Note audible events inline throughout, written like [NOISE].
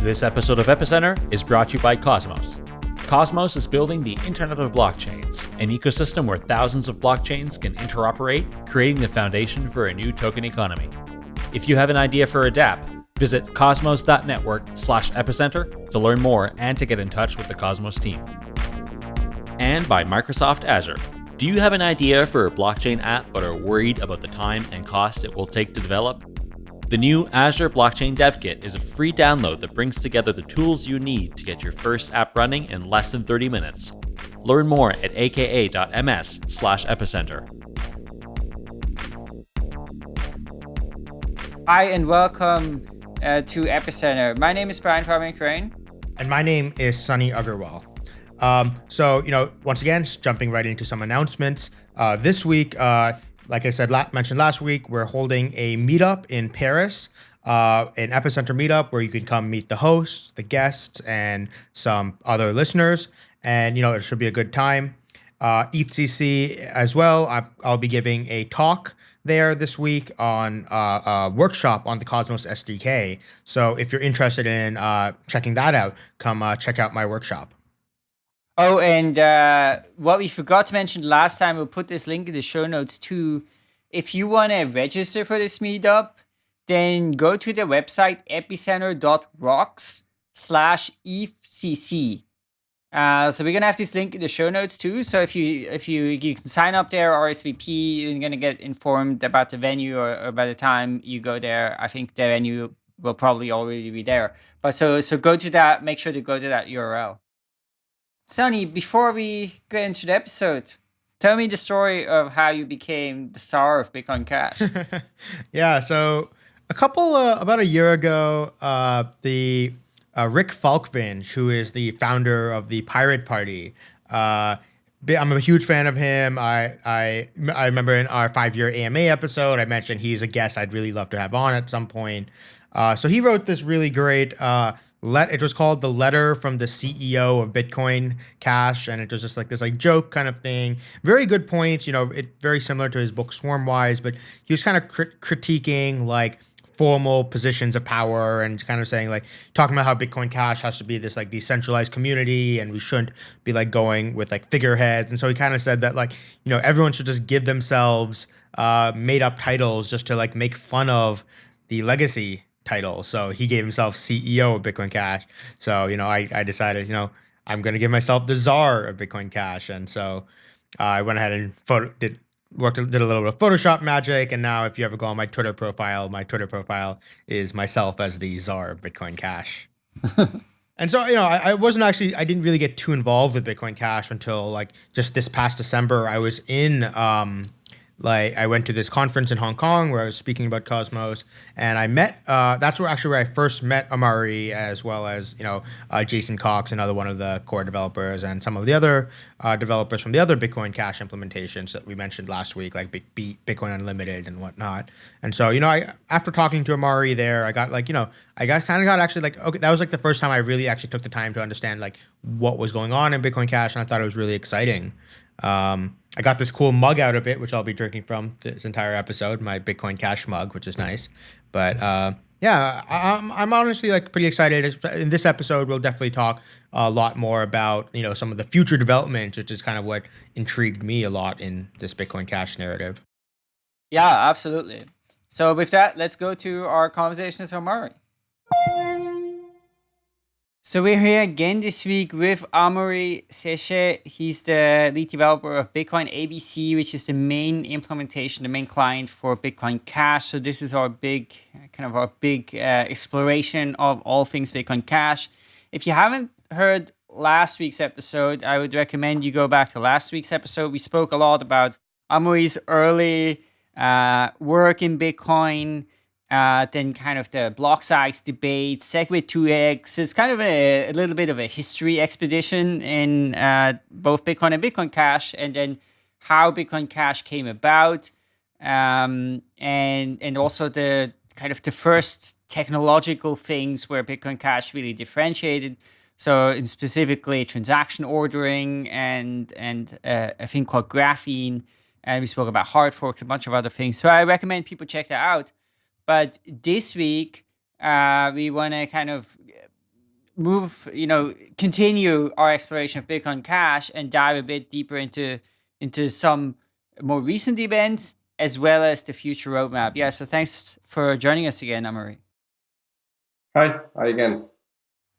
This episode of Epicenter is brought to you by Cosmos. Cosmos is building the Internet of Blockchains, an ecosystem where thousands of blockchains can interoperate, creating the foundation for a new token economy. If you have an idea for a dApp, visit cosmos.network slash epicenter to learn more and to get in touch with the Cosmos team. And by Microsoft Azure. Do you have an idea for a blockchain app but are worried about the time and cost it will take to develop? The new Azure Blockchain Dev Kit is a free download that brings together the tools you need to get your first app running in less than 30 minutes. Learn more at aka.ms slash epicenter. Hi and welcome uh, to Epicenter. My name is Brian Fabian Crain. And my name is Sunny Aggarwal. Um, so, you know, once again, jumping right into some announcements. Uh, this week, uh, like I said, la mentioned last week, we're holding a meetup in Paris, uh, an epicenter meetup where you can come meet the hosts, the guests, and some other listeners. And, you know, it should be a good time. Uh, EthCC as well. I, I'll be giving a talk there this week on uh, a workshop on the Cosmos SDK. So if you're interested in uh, checking that out, come uh, check out my workshop. Oh, and uh, what we forgot to mention last time, we'll put this link in the show notes too. If you want to register for this meetup, then go to the website epicenter.rocks slash EthCC. Uh, so we're gonna have this link in the show notes too. So if you if you you can sign up there RSVP, you're gonna get informed about the venue, or, or by the time you go there, I think the venue will probably already be there. But so so go to that. Make sure to go to that URL. Sunny, before we get into the episode, tell me the story of how you became the star of Bitcoin Cash. [LAUGHS] yeah, so a couple, uh, about a year ago, uh, the uh, Rick Falkvinge, who is the founder of the Pirate Party, uh, I'm a huge fan of him. I I I remember in our five year AMA episode, I mentioned he's a guest I'd really love to have on at some point. Uh, so he wrote this really great uh, let it was called the letter from the CEO of Bitcoin Cash, and it was just like this like joke kind of thing. Very good point, you know, it very similar to his book Swarmwise, but he was kind of crit- critiquing like formal positions of power and kind of saying like talking about how Bitcoin Cash has to be this like decentralized community and we shouldn't be like going with like figureheads. And so he kind of said that like you know everyone should just give themselves uh, made up titles just to like make fun of the legacy title. So he gave himself CEO of Bitcoin Cash. So, you know, I, I decided, you know, I'm going to give myself the czar of Bitcoin Cash. And so uh, I went ahead and photo, did worked did a little bit of Photoshop magic. And now if you ever go on my Twitter profile, my Twitter profile is myself as the czar of Bitcoin Cash. [LAUGHS] and so, you know, I, I wasn't actually, I didn't really get too involved with Bitcoin Cash until like just this past December. I was in, um, like I went to this conference in Hong Kong where I was speaking about Cosmos, and I met. Uh, that's where actually where I first met Amaury, as well as you know uh, Jason Cox, another one of the core developers, and some of the other uh, developers from the other Bitcoin Cash implementations that we mentioned last week, like Bitcoin Unlimited and whatnot. And so you know, I after talking to Amaury there, I got like you know, I got kind of got actually like okay, that was like the first time I really actually took the time to understand like what was going on in Bitcoin Cash, and I thought it was really exciting. Um, I got this cool mug out of it, which I'll be drinking from this entire episode, my Bitcoin Cash mug, which is nice. But uh, yeah, I'm, I'm honestly like pretty excited. In this episode, we'll definitely talk a lot more about you know some of the future developments, which is kind of what intrigued me a lot in this Bitcoin Cash narrative. Yeah, absolutely. So with that, let's go to our conversation with Amaury. So we're here again this week with Amaury Séchet. He's the lead developer of Bitcoin ABC, which is the main implementation, the main client for Bitcoin Cash. So this is our big, kind of our big uh, exploration of all things Bitcoin Cash. If you haven't heard last week's episode, I would recommend you go back to last week's episode. We spoke a lot about Amaury's early uh, work in Bitcoin, uh, then kind of the block size debate, SegWit2x. It's kind of a, a, little bit of a history expedition in uh, both Bitcoin and Bitcoin Cash, and then how Bitcoin Cash came about, um, and and also the kind of the first technological things where Bitcoin Cash really differentiated. So specifically transaction ordering and and uh, a thing called graphene, and we spoke about hard forks, a bunch of other things. So I recommend people check that out. But this week, uh, we want to kind of move, you know, continue our exploration of Bitcoin Cash and dive a bit deeper into into some more recent events as well as the future roadmap. Yeah, so thanks for joining us again, Amaury. Hi, hi again.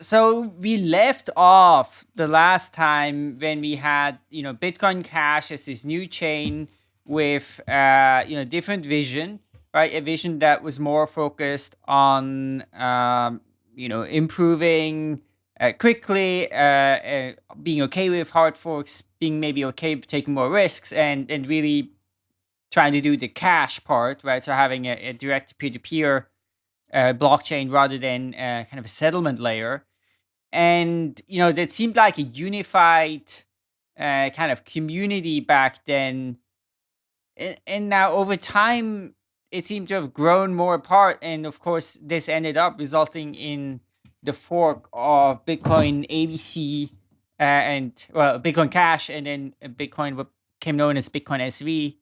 So we left off the last time when we had, you know, Bitcoin Cash as this new chain with, uh, you know, different vision, right? A vision that was more focused on, um, you know, improving uh, quickly, uh, uh, being okay with hard forks, being maybe okay with taking more risks, and and really trying to do the cash part, right? So having a, a direct peer-to-peer uh, blockchain rather than uh, kind of a settlement layer. And, you know, that seemed like a unified uh, kind of community back then. And, and now over time, it seemed to have grown more apart. And of course, this ended up resulting in the fork of Bitcoin ABC uh, and, well, Bitcoin Cash and then Bitcoin, what came known as Bitcoin SV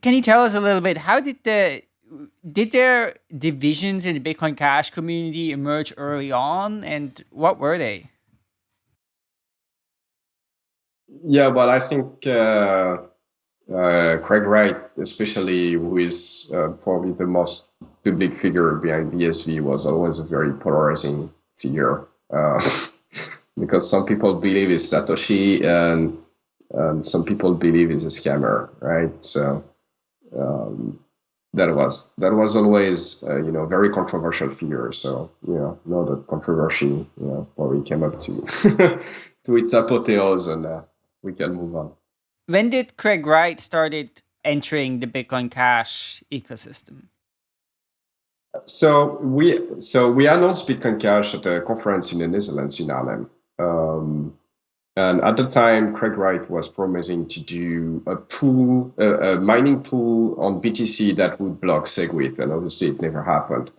can you tell us a little bit how did the did there divisions in the Bitcoin Cash community emerge early on, and what were they? Yeah, well, I think uh, uh, Craig Wright, especially who is uh, probably the most public figure behind BSV, was always a very polarizing figure uh, [LAUGHS] because some people believe it's Satoshi and, and some people believe it's a scammer, right? So um, that was that was always uh, you know very controversial figure. So you know, know that controversy you know probably came up to [LAUGHS] to its apotheose, and uh, we can move on. When did Craig Wright started entering the Bitcoin Cash ecosystem? So we so we announced Bitcoin Cash at a conference in the Netherlands in Haarlem. Um, and at the time, Craig Wright was promising to do a pool, a, a mining pool on BTC that would block SegWit, and obviously it never happened.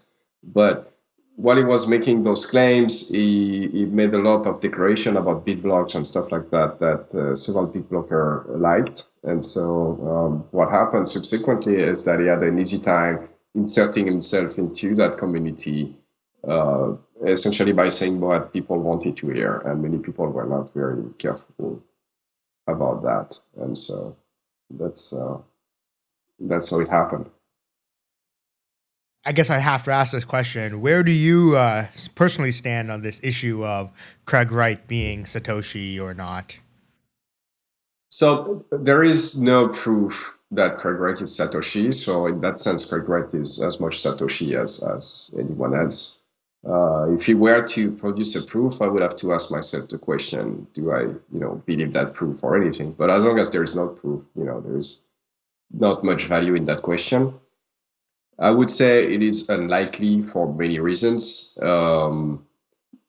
But while he was making those claims, he, he made a lot of declaration about big blocks and stuff like that that uh, several big blocker liked. And so um, what happened subsequently is that he had an easy time inserting himself into that community uh, essentially by saying what people wanted to hear, and many people were not very careful about that, and so that's uh, that's how it happened. I guess I have to ask this question: Where do you uh, personally stand on this issue of Craig Wright being Satoshi or not? So there is no proof that Craig Wright is Satoshi. So in that sense, Craig Wright is as much Satoshi as as anyone else. Uh, if he were to produce a proof, I would have to ask myself the question, do I, you know, believe that proof or anything? But as long as there is no proof, you know, there is not much value in that question. I would say it is unlikely for many reasons. Um,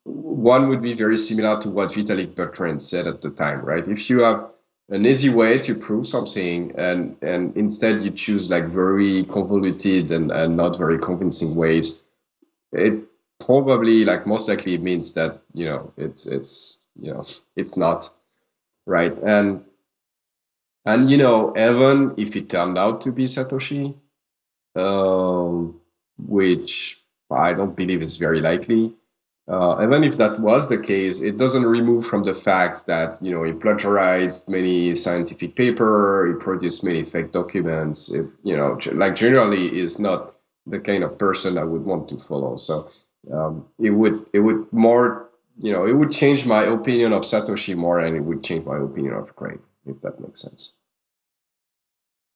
one would be very similar to what Vitalik Buterin said at the time, right? If you have an easy way to prove something and, and instead you choose like very convoluted and, and not very convincing ways, it probably like most likely means that you know it's it's you know it's not right and and you know even if it turned out to be satoshi um, which i don't believe is very likely uh, even if that was the case it doesn't remove from the fact that you know he plagiarized many scientific paper he produced many fake documents it, you know like generally is not the kind of person i would want to follow so um, it would it would more you know it would change my opinion of Satoshi more, and it would change my opinion of Craig, if that makes sense.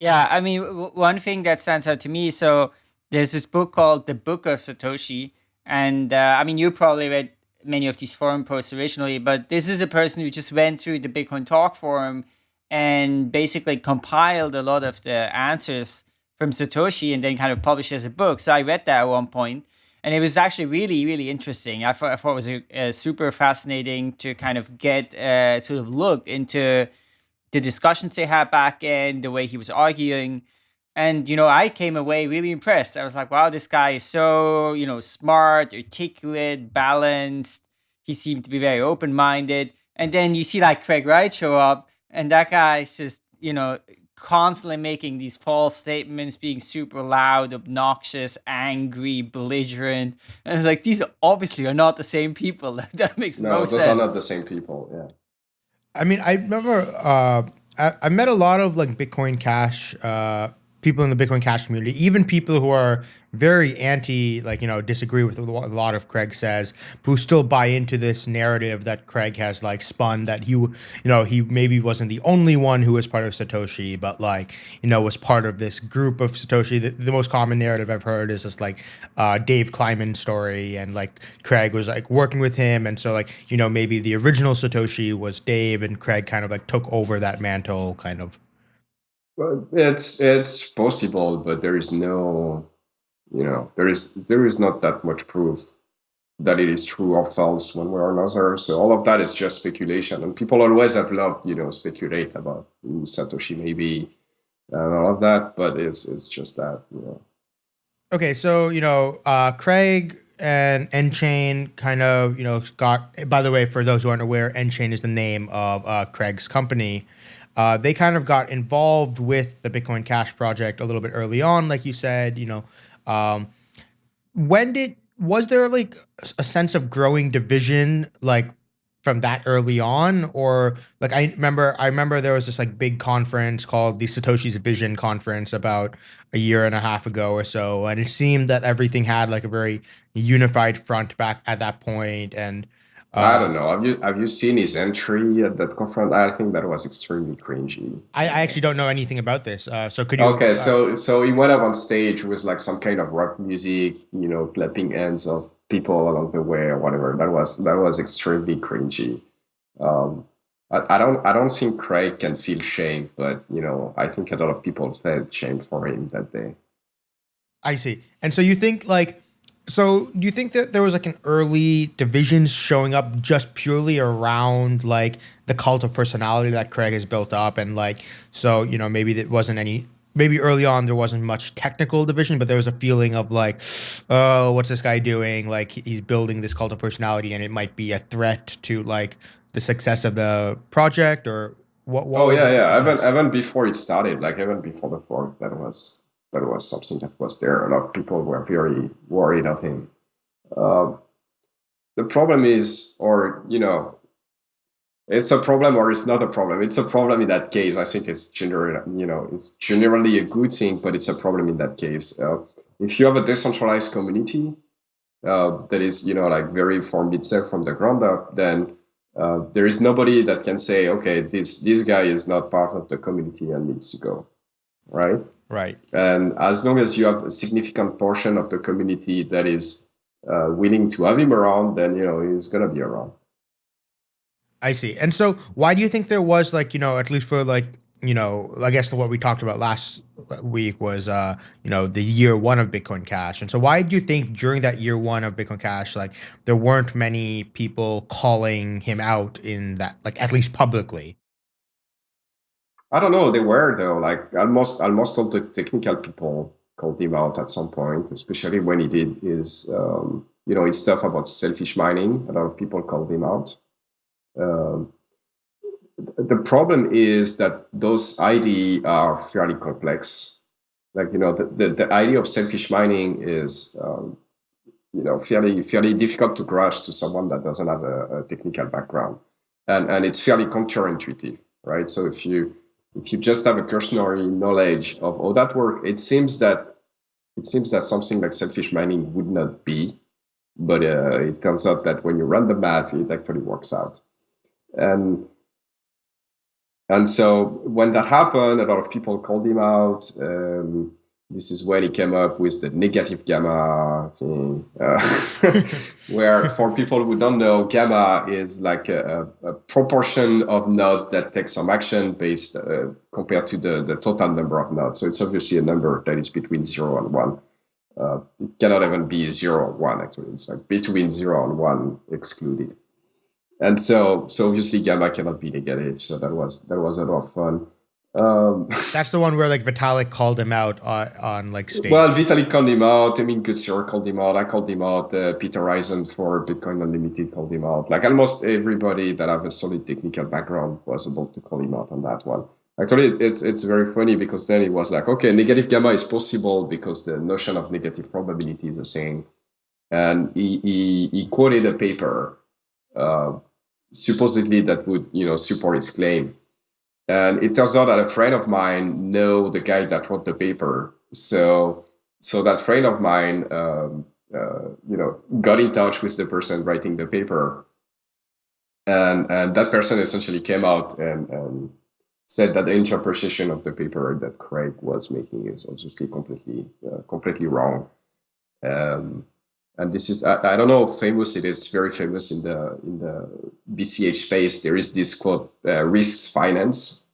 Yeah, I mean, one thing that stands out to me. So there's this book called The Book of Satoshi, and uh, I mean, you probably read many of these forum posts originally, but this is a person who just went through the Bitcoin Talk forum and basically compiled a lot of the answers from Satoshi and then kind of published as a book. So I read that at one point and it was actually really really interesting i thought, I thought it was a, a super fascinating to kind of get a sort of look into the discussions they had back in the way he was arguing and you know i came away really impressed i was like wow this guy is so you know smart articulate balanced he seemed to be very open-minded and then you see like craig wright show up and that guy is just you know constantly making these false statements, being super loud, obnoxious, angry, belligerent. And it's like these obviously are not the same people. [LAUGHS] that makes no, sense. no those sense. are not the same people. Yeah. I mean, I remember uh, I, I met a lot of like Bitcoin Cash uh, people in the Bitcoin Cash community, even people who are very anti, like, you know, disagree with what a lot of Craig says, who still buy into this narrative that Craig has like spun that he, you know, he maybe wasn't the only one who was part of Satoshi, but like, you know, was part of this group of Satoshi. The, the most common narrative I've heard is this like uh, Dave Kleiman story and like Craig was like working with him. And so like, you know, maybe the original Satoshi was Dave and Craig kind of like took over that mantle kind of. Well, it's it's possible, but there is no, you know, there is there is not that much proof that it is true or false one way or another. So all of that is just speculation, and people always have loved, you know, speculate about who Satoshi maybe and all of that, but it's it's just that, you know. Okay, so you know, uh, Craig and nChain kind of, you know, got. By the way, for those who aren't aware, nChain is the name of uh, Craig's company. Uh, they kind of got involved with the Bitcoin Cash project a little bit early on, like you said. You know, um, when did was there like a sense of growing division, like from that early on, or like I remember, I remember there was this like big conference called the Satoshi's Vision Conference about a year and a half ago or so, and it seemed that everything had like a very unified front back at that point, and I um, don't know. Have you have you seen his entry at that conference? I think that was extremely cringy. I, I actually don't know anything about this. Uh, so could you? Okay, uh, so so he went up on stage with like some kind of rock music, you know, clapping hands of people along the way or whatever. That was that was extremely cringy. Um, I, I don't I don't think Craig can feel shame, but you know, I think a lot of people felt shame for him that day. I see. And so you think like so, do you think that there was like an early divisions showing up just purely around like the cult of personality that Craig has built up, and like so you know maybe there wasn't any maybe early on there wasn't much technical division, but there was a feeling of like, oh, what's this guy doing? Like he's building this cult of personality, and it might be a threat to like the success of the project or what? what oh yeah, yeah. Even even before it started, like even before the fork, that was that was something that was there. A lot of people were very worried of him. Uh, the problem is, or you know, it's a problem or it's not a problem. It's a problem in that case. I think it's generally, you know, it's generally a good thing, but it's a problem in that case. Uh, if you have a decentralized community uh, that is, you know, like very formed itself from the ground up, then uh, there is nobody that can say, okay, this this guy is not part of the community and needs to go, right? Right. And as long as you have a significant portion of the community that is uh, willing to have him around, then you know he's gonna be around. I see. And so, why do you think there was like you know at least for like you know I guess what we talked about last week was uh you know the year one of Bitcoin Cash. And so, why do you think during that year one of Bitcoin Cash, like there weren't many people calling him out in that like at least publicly? I don't know. They were though. Like almost almost all the technical people called him out at some point, especially when he did his um, you know his stuff about selfish mining. A lot of people called him out. Um, the problem is that those ID are fairly complex. Like you know, the, the, the idea of selfish mining is um, you know fairly fairly difficult to grasp to someone that doesn't have a, a technical background, and and it's fairly counterintuitive, right? So if you if you just have a cursory knowledge of how that works, it seems that it seems that something like selfish mining would not be, but uh, it turns out that when you run the math, it actually works out. And and so when that happened, a lot of people called him out. Um, this is when he came up with the negative gamma thing, uh, [LAUGHS] where for people who don't know, gamma is like a, a proportion of node that takes some action based uh, compared to the, the total number of nodes. So it's obviously a number that is between zero and one. Uh, it cannot even be zero or one actually. It's like between zero and one excluded. And so, so obviously gamma cannot be negative. So that was that was a lot of fun. Um, That's the one where like Vitalik called him out on, on like stage. Well, Vitalik called him out. I mean, Kutsir called him out. I called him out. Uh, Peter Rizun for Bitcoin Unlimited called him out. Like almost everybody that have a solid technical background was able to call him out on that one. Actually, it's it's very funny because then it was like, okay, negative gamma is possible because the notion of negative probability is the same. And he, he, he quoted a paper, uh, supposedly that would you know support his claim. And it turns out that a friend of mine know the guy that wrote the paper. So so that friend of mine, um, uh, you know, got in touch with the person writing the paper, and and that person essentially came out and, and said that the interpretation of the paper that Craig was making is obviously completely uh, completely wrong. Um, and this is I, I, don't know famous it is very famous in the in the bch space. There is this quote uh, risks finance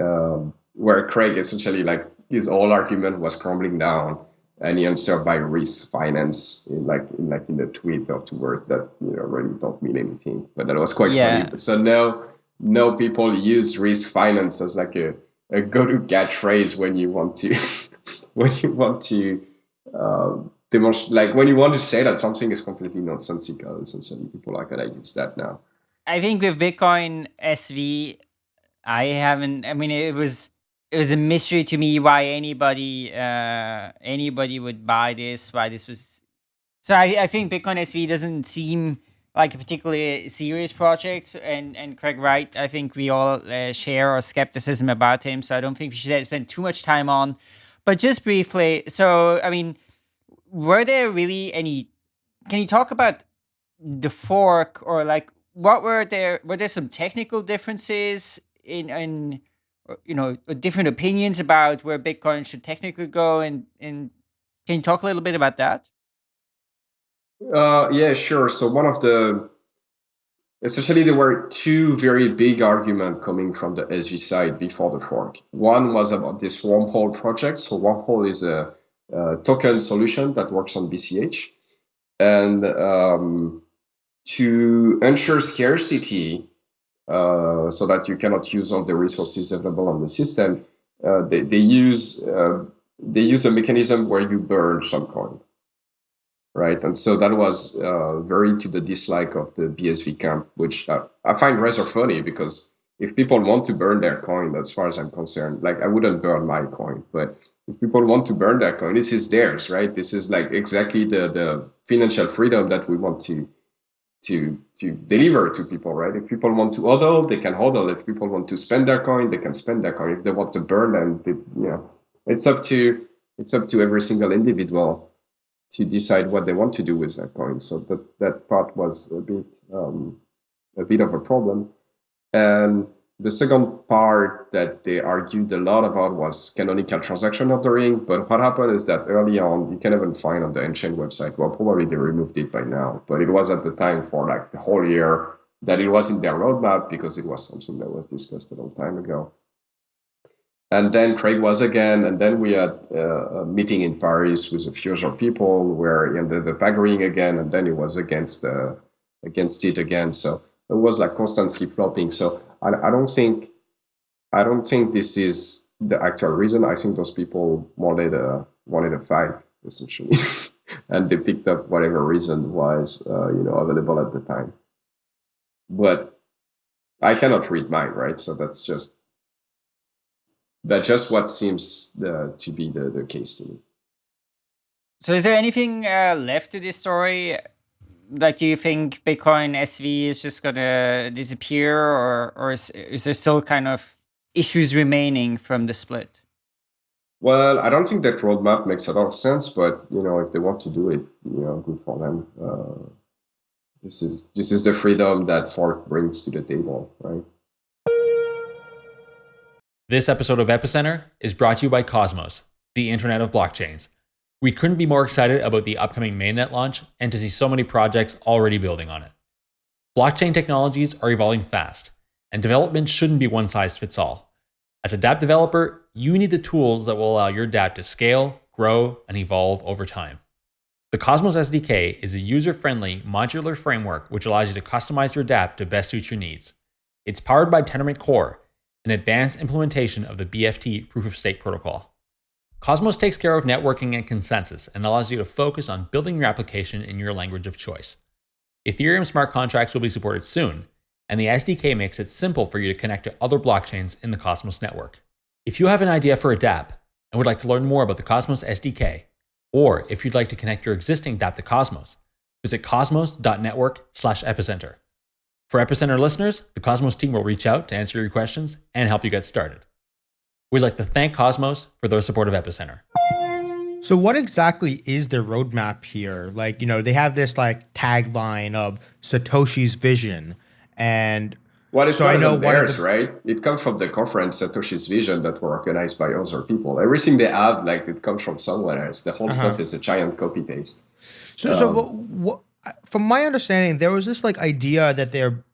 um, where craig essentially like his whole argument was crumbling down and he answered by risk finance in like in like in the tweet of two words that you know really don't mean anything. But that was quite yeah. funny so now now people use risk finance as like a, a go-to catchphrase when you want to [LAUGHS] when you want to um, demonstrate like when you want to say that something is completely nonsensical essentially. People are gonna use that now. I think with bitcoin sv i haven't i mean it was it was a mystery to me why anybody uh anybody would buy this why this was so i, I think bitcoin sv doesn't seem like a particularly serious project and and craig wright i think we all uh, share our skepticism about him so i don't think we should spend too much time on but just briefly so i mean were there really any can you talk about the fork or like what were there were there some technical differences in in you know different opinions about where bitcoin should technically go and and can you talk a little bit about that? Uh yeah sure. So one of the essentially there were two very big arguments coming from the sv side before the fork. One was about this wormhole project. So wormhole is a token solution that works on BCH. And um, to ensure scarcity, uh, so that you cannot use all the resources available on the system, uh, they, they use uh, they use a mechanism where you burn some coin, right? And so that was uh, very to the dislike of the BSV camp, which uh, I find rather funny because if people want to burn their coin, as far as I'm concerned, like I wouldn't burn my coin, but if people want to burn that coin, this is theirs, right? This is like exactly the the financial freedom that we want to to to deliver to people, right? If people want to hodl, they can hodl. If people want to spend their coin, they can spend their coin. If they want to burn, and they, you know, it's up to it's up to every single individual to decide what they want to do with that coin. So that that part was a bit um, a bit of a problem, and the second part that they argued a lot about was canonical transaction ordering. But what happened is that early on, you can even find on the nChain website, well, probably they removed it by now, but it was at the time for like the whole year that it was in their roadmap because it was something that was discussed a long time ago. And then Craig was again, and then we had uh, a meeting in Paris with a few other people where he ended up agreeing again, and then he was against uh, against it again. So it was like constant flip flopping. So I, I don't think I don't think this is the actual reason. I think those people wanted a wanted a fight essentially, [LAUGHS] and they picked up whatever reason was uh, you know available at the time. But I cannot read mine, right? So that's just that's just what seems uh, to be the, the case to me. So, is there anything uh, left to this story? Like do you think bitcoin sv is just gonna disappear or or is, is there still kind of issues remaining from the split? Well i don't think that roadmap makes a lot of sense but you know if they want to do it you know good for them. Uh, this is this is the freedom that fork brings to the table right? This episode of epicenter is brought to you by cosmos the internet of blockchains we couldn't be more excited about the upcoming mainnet launch and to see so many projects already building on it. Blockchain technologies are evolving fast, and development shouldn't be one size fits all. As a dApp developer, you need the tools that will allow your dApp to scale, grow, and evolve over time. The Cosmos SDK is a user friendly, modular framework which allows you to customize your dApp to best suit your needs. It's powered by Tendermint Core, an advanced implementation of the BFT proof of stake protocol. Cosmos takes care of networking and consensus and allows you to focus on building your application in your language of choice. Ethereum smart contracts will be supported soon, and the SDK makes it simple for you to connect to other blockchains in the Cosmos network. If you have an idea for a dApp and would like to learn more about the Cosmos SDK, or if you'd like to connect your existing dApp to Cosmos, visit cosmos.network/epicenter. For Epicenter listeners, the Cosmos team will reach out to answer your questions and help you get started. We'd like to thank Cosmos for their support of Epicenter. So what exactly is their roadmap here? Like, you know, they have this like tagline of Satoshi's vision and Well, it's So I know even one theirs, the- right? It comes from the conference Satoshi's Vision that were organized by other people. Everything they have, like it comes from somewhere else. The whole Uh-huh. stuff is a giant copy paste. So, so Um, what, what, from my understanding, there was this like idea that they're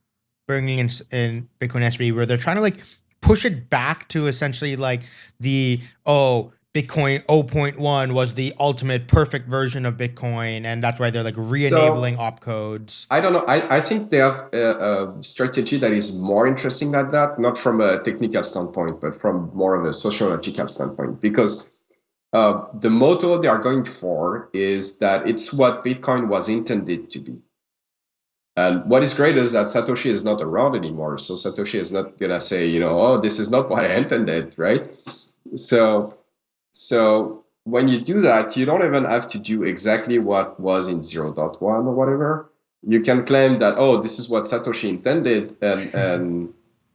bringing in in Bitcoin SV where they're trying to like push it back to essentially like the oh Bitcoin 0.1 was the ultimate perfect version of Bitcoin, and that's why they're like re-enabling opcodes. I don't know. I, I think they have a, a strategy that is more interesting than that, not from a technical standpoint, but from more of a sociological standpoint. Because uh, the motto they are going for is that it's what Bitcoin was intended to be. And what is great is that Satoshi is not around anymore. So Satoshi is not going to say, you know, oh, this is not what I intended, right? So, so when you do that, you don't even have to do exactly what was in 0.1 or whatever. You can claim that, oh, this is what Satoshi intended. And, and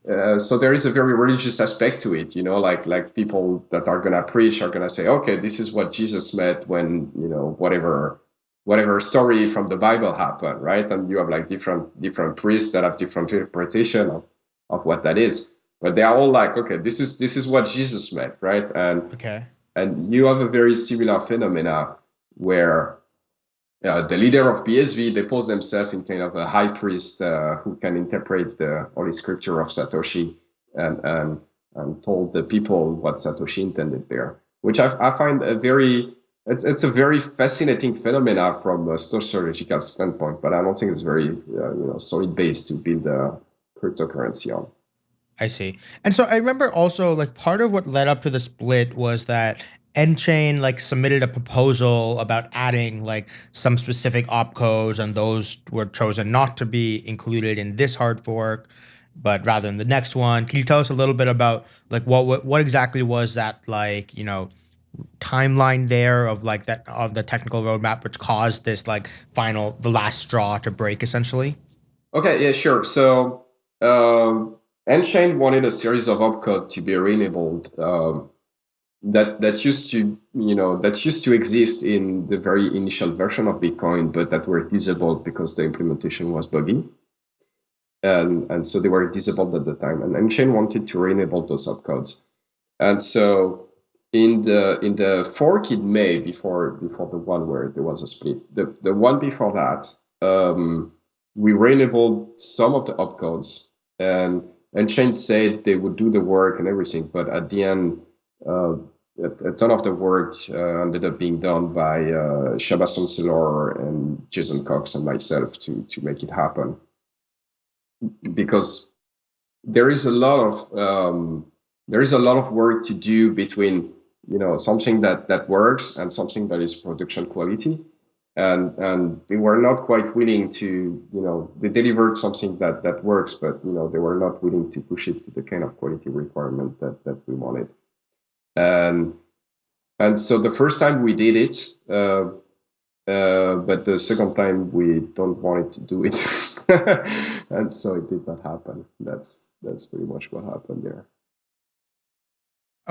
uh, so there is a very religious aspect to it, you know, like like people that are gonna preach are gonna say, okay, this is what Jesus meant when you know whatever whatever story from the Bible happened, right? And you have like different different priests that have different interpretation of, of what that is, but they are all like, okay, this is this is what Jesus meant, right? And Okay. and you have a very similar phenomena where uh, the leader of BSV they pose themselves in kind of a high priest uh, who can interpret the holy scripture of Satoshi and and, and told the people what Satoshi intended there, which I, I find a very it's it's a very fascinating phenomena from a sociological standpoint, but I don't think it's very uh, you know solid base to build a cryptocurrency on. I see. And so I remember also like part of what led up to the split was that nChain like submitted a proposal about adding like some specific opcodes and those were chosen not to be included in this hard fork but rather in the next one. Can you tell us a little bit about like what what, what exactly was that like, you know, timeline there of like that of the technical roadmap which caused this like final the last straw to break essentially? Okay, yeah, sure. So um, nChain wanted a series of opcode to be re-enabled um, that that used to you know that used to exist in the very initial version of Bitcoin, but that were disabled because the implementation was buggy, and and so they were disabled at the time. And nChain wanted to re-enable those opcodes, and so in the in the fork in May before before the one where there was a split, the the one before that. Um, we re-enabled some of the opcodes and and Chain said they would do the work and everything, but at the end, uh, a, a ton of the work uh, ended up being done by uh, Shammah Chancellor and Jason Cox and myself to to make it happen. Because there is a lot of um, there is a lot of work to do between you know something that that works and something that is production quality. And and they were not quite willing to you know they delivered something that that works but you know they were not willing to push it to the kind of quality requirement that that we wanted. And and so the first time we did it uh, uh, but the second time we don't want it to do it. [LAUGHS] And so it did not happen. That's that's pretty much what happened there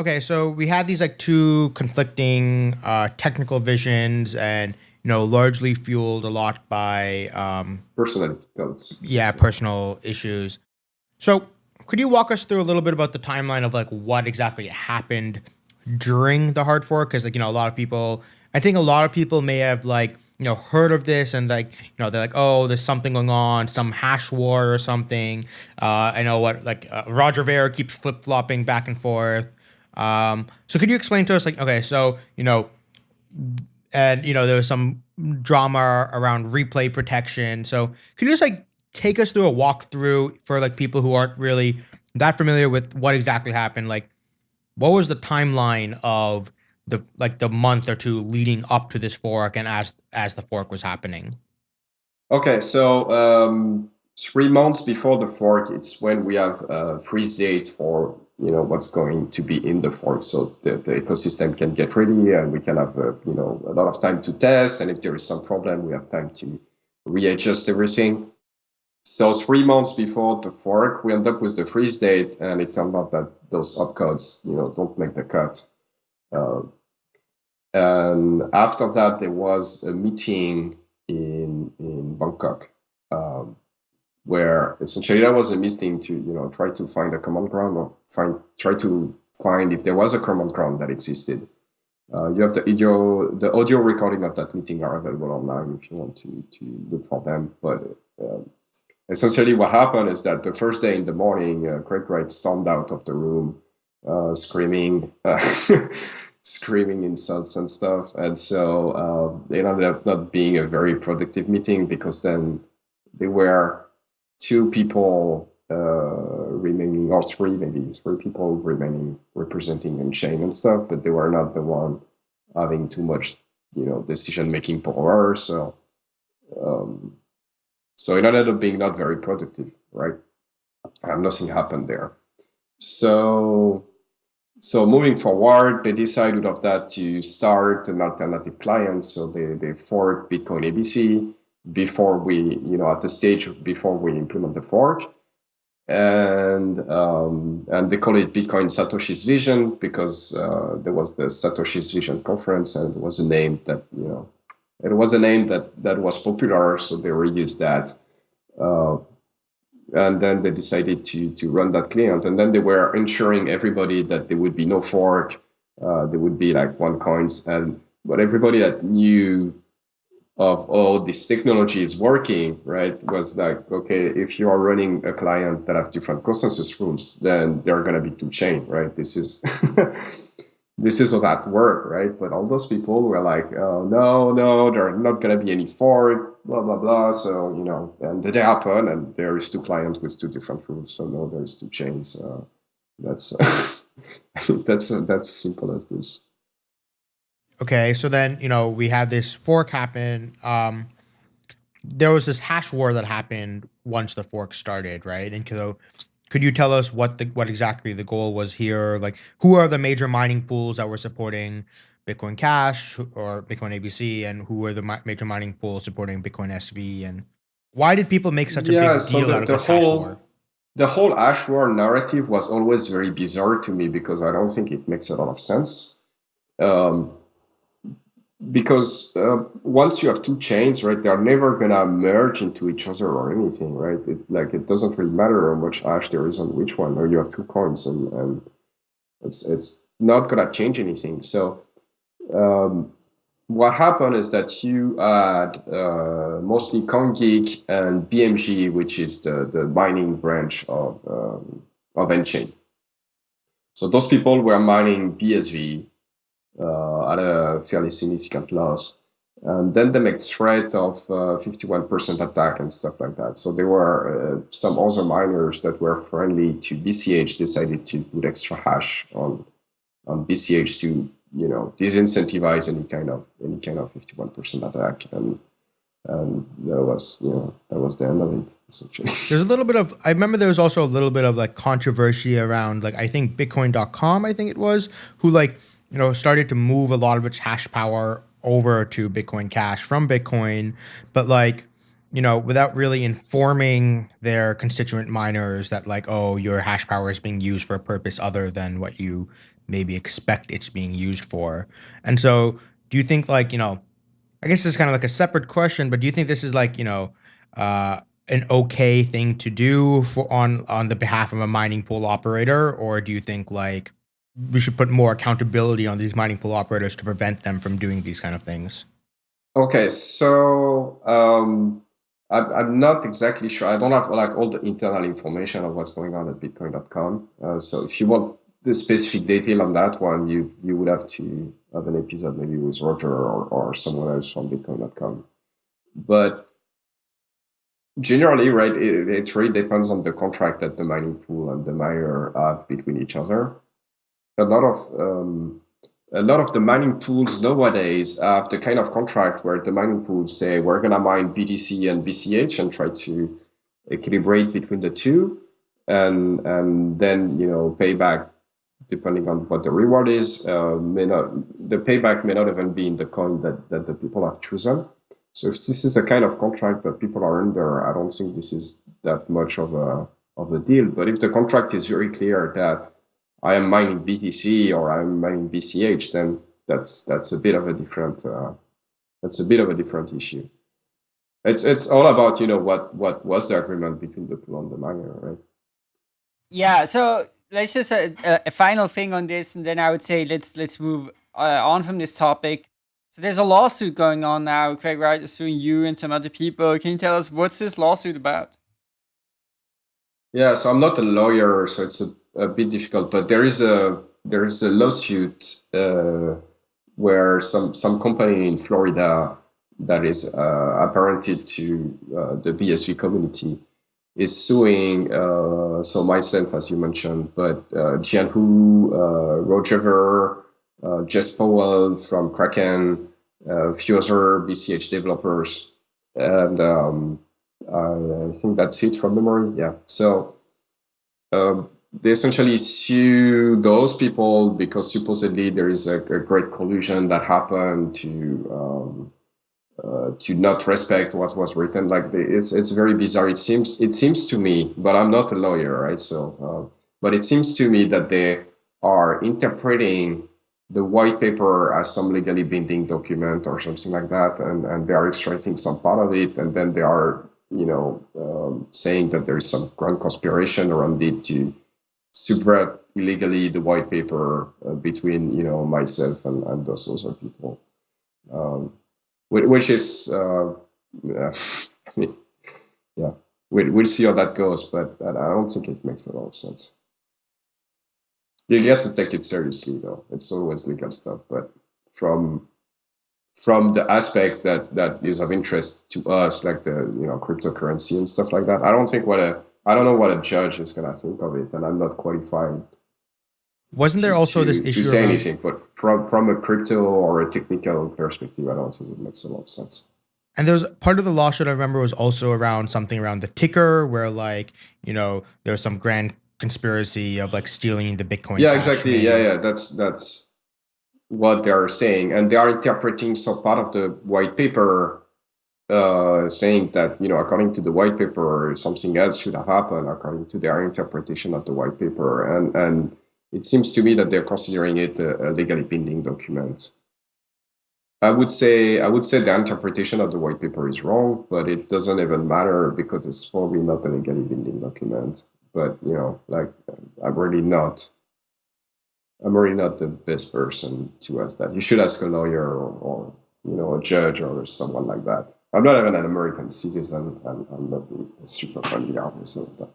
Okay, so we had these like two conflicting uh, technical visions, and you know, largely fueled a lot by um, personality codes yeah, personal issues. So, could you walk us through a little bit about the timeline of like what exactly happened during the hard fork? Because like you know, a lot of people, I think a lot of people may have like you know heard of this and like you know they're like, oh, there's something going on, some hash war or something. Uh, I know what like uh, Roger Ver keeps flip flopping back and forth. Um, so could you explain to us like okay, so you know and you know there was some drama around replay protection. So could you just like take us through a walkthrough for like people who aren't really that familiar with what exactly happened? Like, what was the timeline of the like the month or two leading up to this fork and as as the fork was happening? Okay, so um, three months before the fork, it's when we have a freeze date for you know what's going to be in the fork, so the, the ecosystem can get ready and we can have a, you know a lot of time to test. And if there is some problem, we have time to readjust everything. So three months before the fork, we end up with the freeze date, and it turned out that those opcodes, you know, don't make the cut. Uh, and after that, there was a meeting in in Bangkok, um, where essentially that was a meeting to you know try to find a common ground find try to find if there was a common ground that existed. Uh, you have the audio the audio recording of that meeting are available online if you want to to look for them. But uh, essentially, what happened is that the first day in the morning, uh, Craig Wright stormed out of the room, uh, screaming. [LAUGHS] screaming insults and stuff. And so uh, it ended up not being a very productive meeting because then there were two people or three maybe, three people remaining representing chain and stuff, but they were not the one having too much, you know, decision making power. So, um, so it ended up being not very productive, right? And nothing happened there. So so moving forward, they decided of that to start an alternative client. So they, they forked Bitcoin ABC before we, you know, at the stage before we implement the fork. And um, and they call it Bitcoin Satoshi's Vision because uh, there was the Satoshi's Vision conference and it was a name that, you know, it was a name that, that was popular. So they reused that. Uh, and then they decided to to run that client and then they were ensuring everybody that there would be no fork uh, there would be like one coins and but everybody that knew of all this technology is working right was like okay if you are running a client that have different consensus rules then there are going to be two chain right this is [LAUGHS] this is at work, right? But all those people were like, oh, no, no, there are not going to be any fork, blah, blah, blah. So, you know, and the day happened and there is two clients with two different rules. So no, there's two chains. Uh, that's, uh, [LAUGHS] that's, uh, that's simple as this. Okay. So then, you know, we had this fork happen. Um, there was this hash war that happened once the fork started, right? And so could you tell us what the what exactly the goal was here? Like, who are the major mining pools that were supporting Bitcoin Cash or Bitcoin ABC, and who were the mi major mining pools supporting Bitcoin SV? And why did people make such a yeah, big so deal the, out of this whole, hash war? The whole hash war narrative was always very bizarre to me because I don't think it makes a lot of sense. Um, because uh, once you have two chains, right, they're never gonna merge into each other or anything, right? It, like it doesn't really matter how much hash there is on which one, or you have two coins, and, and it's it's not gonna change anything. So um, what happened is that you had uh, mostly CoinGeek and BMG, which is the the mining branch of um, of nChain. So those people were mining BSV at a fairly significant loss. And then they make threat of 51% uh, attack and stuff like that. So there were uh, some other miners that were friendly to BCH decided to put extra hash on on BCH to you know disincentivize any kind of any kind of 51% attack and and that was you know that was the end of it essentially [LAUGHS] there's a little bit of i remember there was also a little bit of like controversy around like i think bitcoin.com i think it was who like you know, started to move a lot of its hash power over to Bitcoin Cash from Bitcoin, but like, you know, without really informing their constituent miners that like, oh, your hash power is being used for a purpose other than what you maybe expect it's being used for. And so do you think like, you know, I guess this is kind of like a separate question, but do you think this is like, you know, uh, an okay thing to do for on on the behalf of a mining pool operator, or do you think like we should put more accountability on these mining pool operators to prevent them from doing these kind of things? Okay, so um, I'm, I'm not exactly sure. I don't have like all the internal information of what's going on at Bitcoin.com. Uh, so if you want the specific detail on that one, you you would have to have an episode maybe with Roger or, or someone else from Bitcoin.com. But generally, right, it, it really depends on the contract that the mining pool and the miner have between each other a lot of um, a lot of the mining pools nowadays have the kind of contract where the mining pools say we're gonna mine BTC and BCH and try to equilibrate between the two, and and then you know payback depending on what the reward is uh, may not the payback may not even be in the coin that that the people have chosen. So if this is the kind of contract that people are under, I don't think this is that much of a of a deal. But if the contract is very clear that I am mining BTC or I'm mining BCH, then that's that's a bit of a different uh, that's a bit of a different issue. It's it's all about you know what what was the agreement between the pool and the miner, right? Yeah. So let's just uh, uh, a final thing on this, and then I would say let's let's move uh, on from this topic. So there's a lawsuit going on now. Craig Wright is suing you and some other people. Can you tell us what's this lawsuit about? Yeah, so I'm not a lawyer, so it's a, a bit difficult. But there is a there is a lawsuit uh, where some some company in Florida that is uh, apparented to uh, the BSV community is suing. Uh, so myself, as you mentioned, but uh, Jihan Wu, uh, Roger uh, Jess Powell from Kraken, a few other BCH developers, and um, I think that's it from memory. Yeah. So um, essentially sue those people because supposedly there is a, a great collusion that happened to um, uh, to not respect what was written. Like the, it's it's very bizarre. It seems it seems to me, but I'm not a lawyer, right? So, uh, but it seems to me that they are interpreting the white paper as some legally binding document or something like that, and and they are extracting some part of it, and then they are you know, um, saying that there is some grand conspiration around it to subvert illegally the white paper uh, between, you know, myself and, and those other people, um, which is, uh, yeah, [LAUGHS] we'll, we'll see how that goes, but I don't think it makes a lot of sense. You get to take it seriously, though. It's always legal stuff, but from from the aspect that that is of interest to us, like the you know cryptocurrency and stuff like that. I don't think what a I don't know what a judge is gonna think of it, and I'm not qualified. Wasn't there also to, this issue to say around- anything? But from from a crypto or a technical perspective, I don't think it makes a lot of sense. And there's part of the lawsuit I remember was also around something around the ticker, where like you know there's some grand conspiracy of like stealing the Bitcoin. Yeah, exactly. Yeah, yeah. That's that's what they are saying, and they are interpreting some part of the white paper, uh, saying that you know, according to the white paper, something else should have happened according to their interpretation of the white paper, and and it seems to me that they're considering it a, a legally binding document. I would say I would say the interpretation of the white paper is wrong, but it doesn't even matter because it's probably not a legally binding document. But you know, like I'm really not I'm really not the best person to ask that. You should ask a lawyer or, or you know a judge or someone like that. I'm not even an American citizen. I'm, I'm not super familiar with that.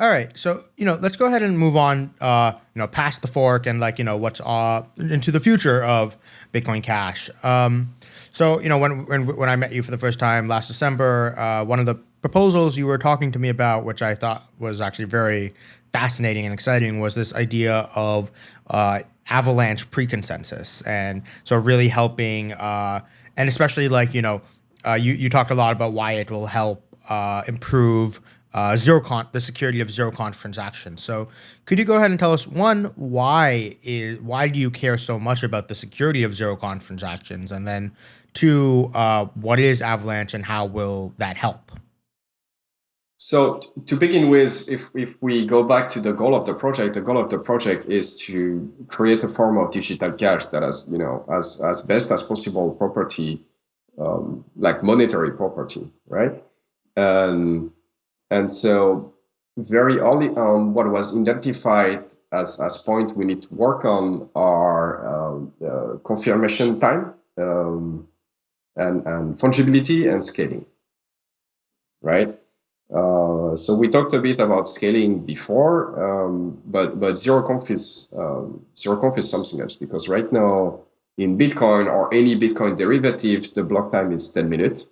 All right, so you know, let's go ahead and move on. Uh, you know, past the fork and like you know what's uh into the future of Bitcoin Cash. Um, so you know, when when when I met you for the first time last December, uh, one of the proposals you were talking to me about, which I thought was actually very fascinating and exciting was this idea of uh, avalanche pre-consensus and so really helping uh, and especially like you know uh, you, you talked a lot about why it will help uh, improve uh, zero conf the security of zero conf transactions. So could you go ahead and tell us one why is why do you care so much about the security of zero conf transactions? And then two uh, what is avalanche and how will that help so to begin with, if, if we go back to the goal of the project, the goal of the project is to create a form of digital cash that has, you know, as, as best as possible property, um, like monetary property, right? And, and so very early on, what was identified as, as point we need to work on are uh, confirmation time um, and, and fungibility and scaling, right? Uh, so we talked a bit about scaling before, um, but but zero conf is um, zero conf is something else because right now in Bitcoin or any Bitcoin derivative, the block time is 10 minutes,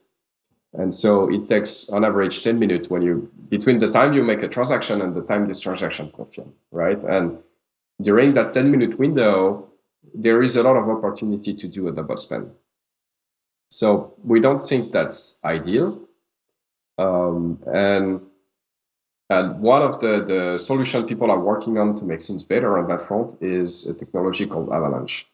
and so it takes on average 10 minutes when you between the time you make a transaction and the time this transaction confirm, right? And during that 10 minute window, there is a lot of opportunity to do a double spend. So we don't think that's ideal Um, and and one of the, the solution people are working on to make things better on that front is a technology called Avalanche.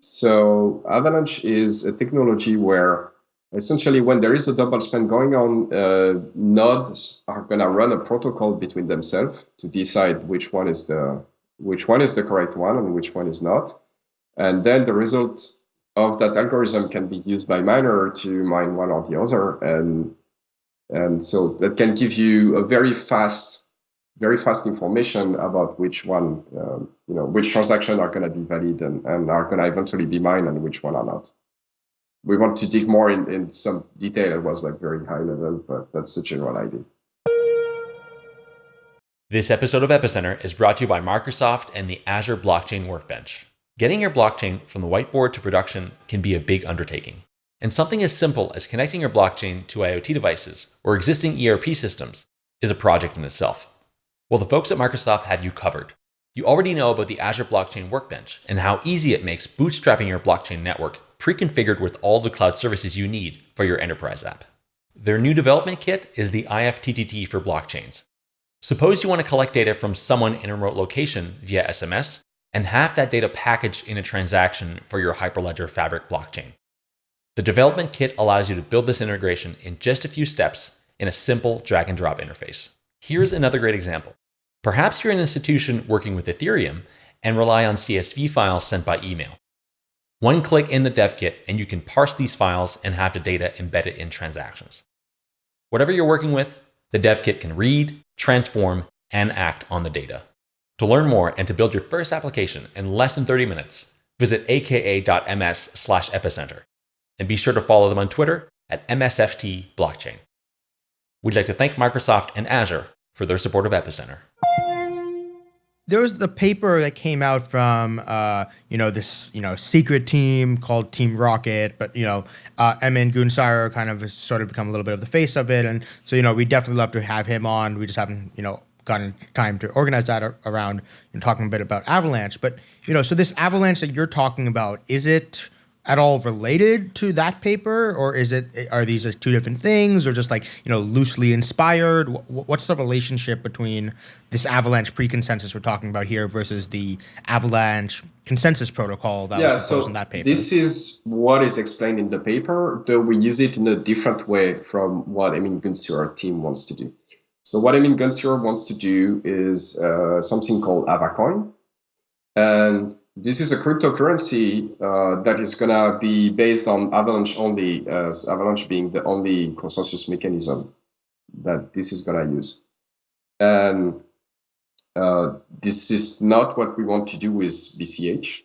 So Avalanche is a technology where essentially when there is a double spend going on, uh, nodes are going to run a protocol between themselves to decide which one is the which one is the correct one and which one is not. And then the result of that algorithm can be used by miner to mine one or the other. And and so that can give you a very fast, very fast information about which one, um, you know, which transaction are going to be valid and, and are going to eventually be mined and which one are not. We want to dig more in, in some detail. It was like very high level, but that's the general idea. This episode of Epicenter is brought to you by Microsoft and the Azure Blockchain Workbench. Getting your blockchain from the whiteboard to production can be a big undertaking. And something as simple as connecting your blockchain to IoT devices or existing ERP systems is a project in itself. Well, the folks at Microsoft have you covered. You already know about the Azure Blockchain Workbench and how easy it makes bootstrapping your blockchain network pre-configured with all the cloud services you need for your enterprise app. Their new development kit is the IFTTT for blockchains. Suppose you want to collect data from someone in a remote location via SMS and have that data packaged in a transaction for your Hyperledger Fabric blockchain. The development kit allows you to build this integration in just a few steps in a simple drag and drop interface. Here's another great example. Perhaps you're an institution working with Ethereum and rely on CSV files sent by email. One click in the dev kit and you can parse these files and have the data embedded in transactions. Whatever you're working with, the dev kit can read, transform, and act on the data. To learn more and to build your first application in less than 30 minutes, visit aka.ms slash epicenter and be sure to follow them on Twitter at MSFT Blockchain. We'd like to thank Microsoft and Azure for their support of Epicenter. There was the paper that came out from, uh, you know, this, you know, secret team called Team Rocket, but, you know, uh, Emin Gün Sirer kind of sort of become a little bit of the face of it. And so, you know, we definitely love to have him on. We just haven't, you know, gotten time to organize that around you know, talking a bit about Avalanche. But, you know, so this Avalanche that you're talking about, is it, at all related to that paper or is it are these just two different things or just like you know loosely inspired? What's the relationship between this avalanche pre-consensus we're talking about here versus the avalanche consensus protocol that yeah, was proposed so in that paper? this is what is explained in the paper though we use it in a different way from what Emin Gün Sirer team wants to do. So what Emin Gün Sirer wants to do is uh, something called avacoin and this is a cryptocurrency uh, that is going to be based on Avalanche only, as Avalanche being the only consensus mechanism that this is going to use. And uh, this is not what we want to do with BCH.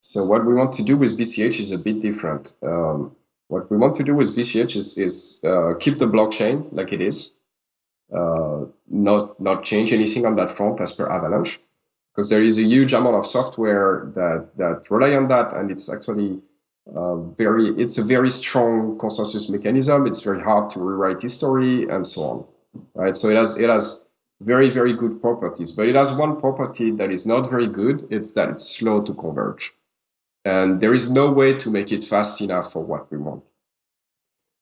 So what we want to do with BCH is a bit different. Um, what we want to do with BCH is, is uh, keep the blockchain like it is, uh, not, not change anything on that front as per Avalanche because there is a huge amount of software that that rely on that, and it's actually uh, very it's a very strong consensus mechanism. It's very hard to rewrite history and so on, right? So it has it has very very good properties, but it has one property that is not very good. It's that it's slow to converge, and there is no way to make it fast enough for what we want.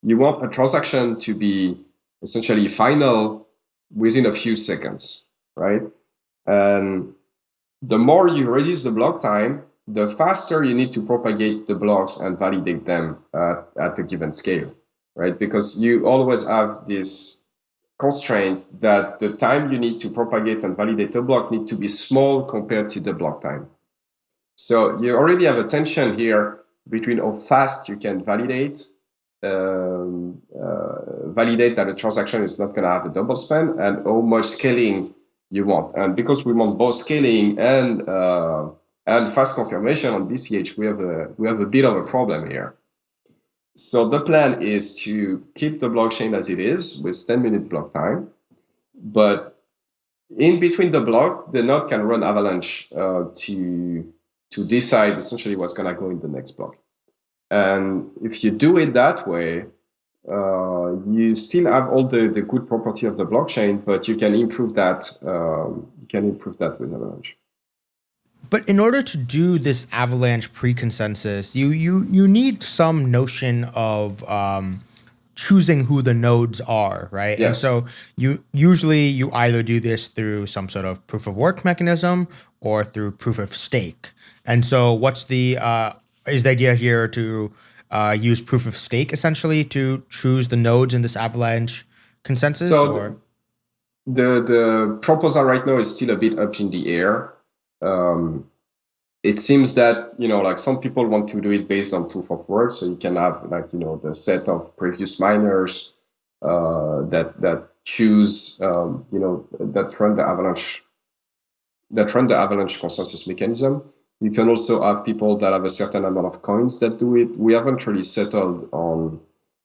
You want a transaction to be essentially final within a few seconds, right? And the more you reduce the block time, the faster you need to propagate the blocks and validate them at, at a given scale, right? Because you always have this constraint that the time you need to propagate and validate a block need to be small compared to the block time. So you already have a tension here between how fast you can validate um, uh, validate that a transaction is not going to have a double spend and how much scaling you want. And because we want both scaling and uh, and fast confirmation on BCH, we have a we have a bit of a problem here. So the plan is to keep the blockchain as it is with 10 minute block time, but in between the block, the node can run Avalanche uh, to to decide essentially what's going to go in the next block. And if you do it that way, uh, you still have all the, the good property of the blockchain, but you can improve that. Um, you can improve that with Avalanche. But in order to do this Avalanche pre-consensus, you you you need some notion of um, choosing who the nodes are, right? And so you usually you either do this through some sort of proof of work mechanism or through proof of stake. And so what's the uh, is the idea here to uh, use proof of stake essentially to choose the nodes in this Avalanche consensus? So or the the proposal right now is still a bit up in the air. Um, it seems that you know, like some people want to do it based on proof of work, so you can have like you know the set of previous miners uh, that that choose um, you know that run the Avalanche that run the Avalanche consensus mechanism. You can also have people that have a certain amount of coins that do it. We haven't really settled on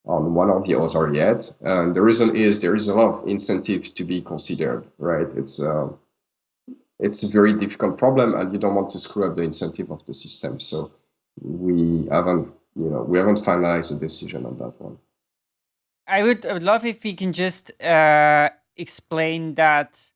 on one or the other yet. And the reason is there is a lot of incentive to be considered, right? It's uh, it's a very difficult problem, and you don't want to screw up the incentive of the system. So we haven't, you know, we haven't finalized a decision on that one. I would, I would love if we can just uh, explain that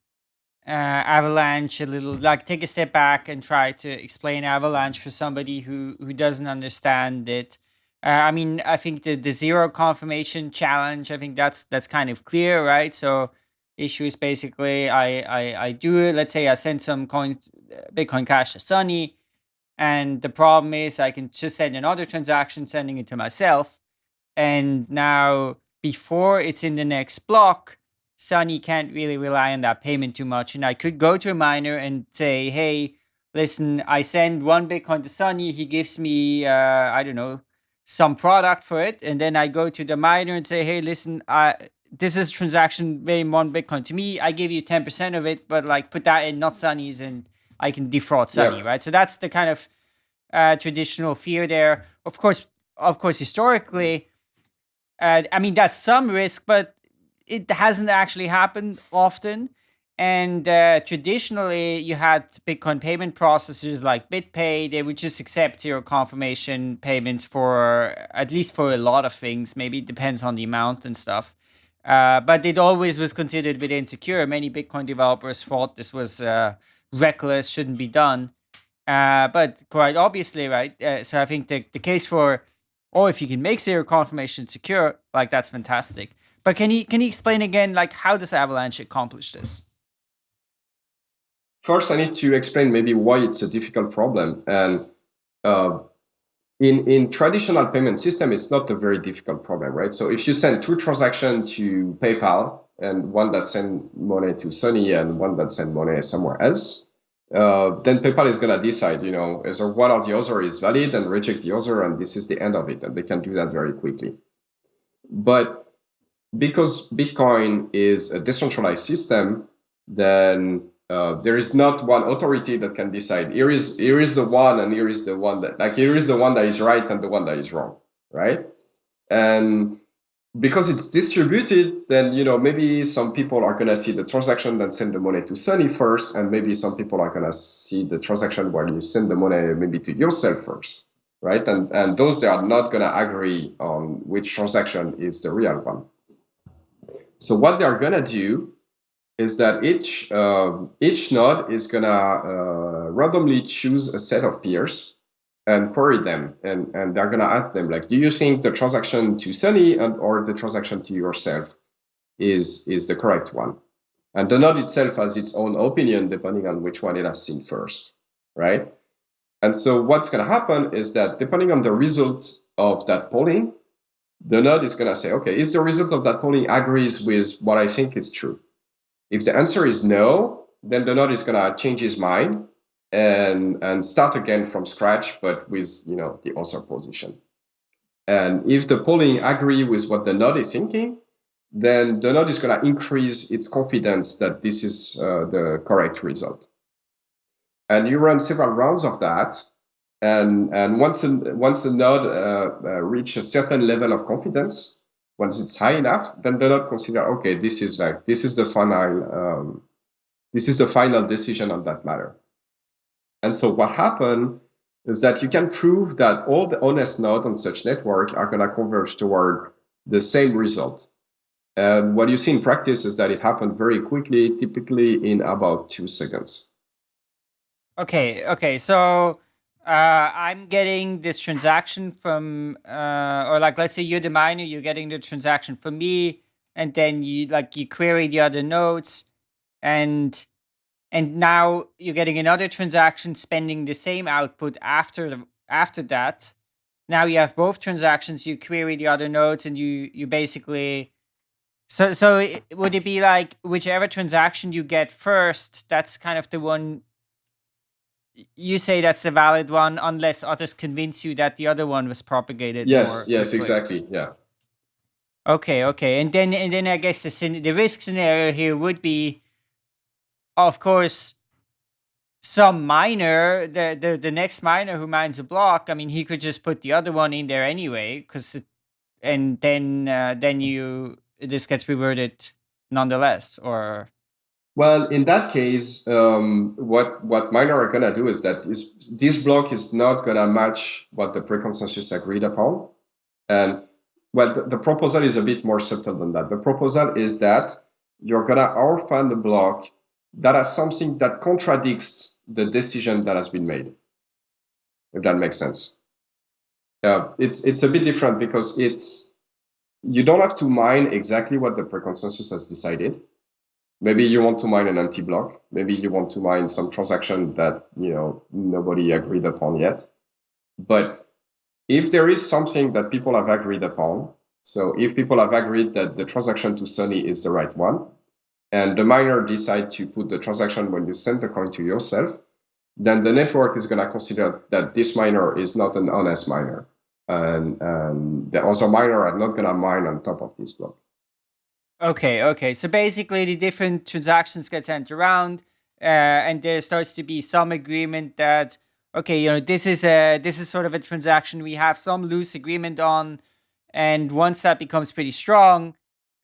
uh, Avalanche a little, like take a step back and try to explain Avalanche for somebody who who doesn't understand it. Uh, I mean, I think the the zero confirmation challenge. I think that's that's kind of clear, right? So issue is basically I I I do it. Let's say I send some coins, Bitcoin Cash to Sunny, and the problem is I can just send another transaction, sending it to myself, and now before it's in the next block, Sunny can't really rely on that payment too much. And I could go to a miner and say, hey, listen, I send one Bitcoin to Sunny. He gives me, uh, I don't know, some product for it. And then I go to the miner and say, hey, listen, I, this is a transaction paying one Bitcoin to me. I give you 10% of it, but like put that in not Sunny's and I can defraud Sunny, Yeah. right? So that's the kind of uh, traditional fear there. Of course, of course, historically, uh, I mean, that's some risk, but it hasn't actually happened often. And uh, traditionally, you had Bitcoin payment processors like BitPay. They would just accept zero confirmation payments for at least for a lot of things. Maybe it depends on the amount and stuff. Uh, but it always was considered a bit insecure. Many Bitcoin developers thought this was uh, reckless, shouldn't be done. Uh, but quite obviously, right? Uh, so I think the, the case for, or if you can make zero confirmation secure, like that's fantastic. But can you can you explain again, like how does Avalanche accomplish this? First, I need to explain maybe why it's a difficult problem. And uh, in in traditional payment system, it's not a very difficult problem, right? So if you send two transactions to PayPal and one that send money to Sunny and one that send money somewhere else, uh, then PayPal is gonna decide, you know, either one or the other is valid and reject the other, and this is the end of it, and they can do that very quickly. But because Bitcoin is a decentralized system, then uh, there is not one authority that can decide here is here is the one and here is the one that like here is the one that is right and the one that is wrong, right? And because it's distributed, then you know maybe some people are gonna see the transaction and send the money to Sunny first, and maybe some people are gonna see the transaction while you send the money maybe to yourself first, right? And and those they are not gonna agree on which transaction is the real one. So what they're gonna do is that each um, each node is gonna uh, randomly choose a set of peers and query them, and and they're gonna ask them like, do you think the transaction to Sunny and or the transaction to yourself is is the correct one? And the node itself has its own opinion depending on which one it has seen first, right? And so what's gonna happen is that depending on the result of that polling, the node is gonna say, okay, is the result of that polling agrees with what I think is true? If the answer is no, then the node is gonna change his mind and and start again from scratch, but with you know the other position. And if the polling agree with what the node is thinking, then the node is gonna increase its confidence that this is uh, the correct result. And you run several rounds of that, and and once a, once a node uh, uh, reach a certain level of confidence, once it's high enough, then the node consider okay, this is like this is the final um, this is the final decision on that matter. And so what happened is that you can prove that all the honest nodes on such network are going to converge toward the same result. And what you see in practice is that it happened very quickly, typically in about two seconds. Okay, okay. So uh, I'm getting this transaction from, uh, or like, let's say you're the miner, you're getting the transaction from me, and then you like you query the other nodes, and and now you're getting another transaction spending the same output after the, after that. Now you have both transactions. You query the other nodes, and you you basically. So so it, would it be like whichever transaction you get first? That's kind of the one you say that's the valid one unless others convince you that the other one was propagated. Yes, yes, exactly. Yeah. Okay, okay. And then and then I guess the the risk scenario here would be of course some miner the, the the next miner who mines a block, I mean he could just put the other one in there anyway cuz and then uh, then you this gets reverted nonetheless or well, in that case, um, what what miner are gonna do is that this this block is not gonna match what the pre-consensus agreed upon, and well, the, the, proposal is a bit more subtle than that. The proposal is that you're gonna orphan the block that has something that contradicts the decision that has been made. If that makes sense. Yeah, it's it's a bit different because it's you don't have to mine exactly what the pre-consensus has decided maybe you want to mine an empty block. Maybe you want to mine some transaction that you know nobody agreed upon yet. But if there is something that people have agreed upon, so if people have agreed that the transaction to Sunny is the right one, and the miner decide to put the transaction when you send the coin to yourself, then the network is going to consider that this miner is not an honest miner. And, and the other miner are not going to mine on top of this block. Okay, okay. So basically, the different transactions get sent around, uh, and there starts to be some agreement that okay, you know, this is a this is sort of a transaction we have some loose agreement on, and once that becomes pretty strong,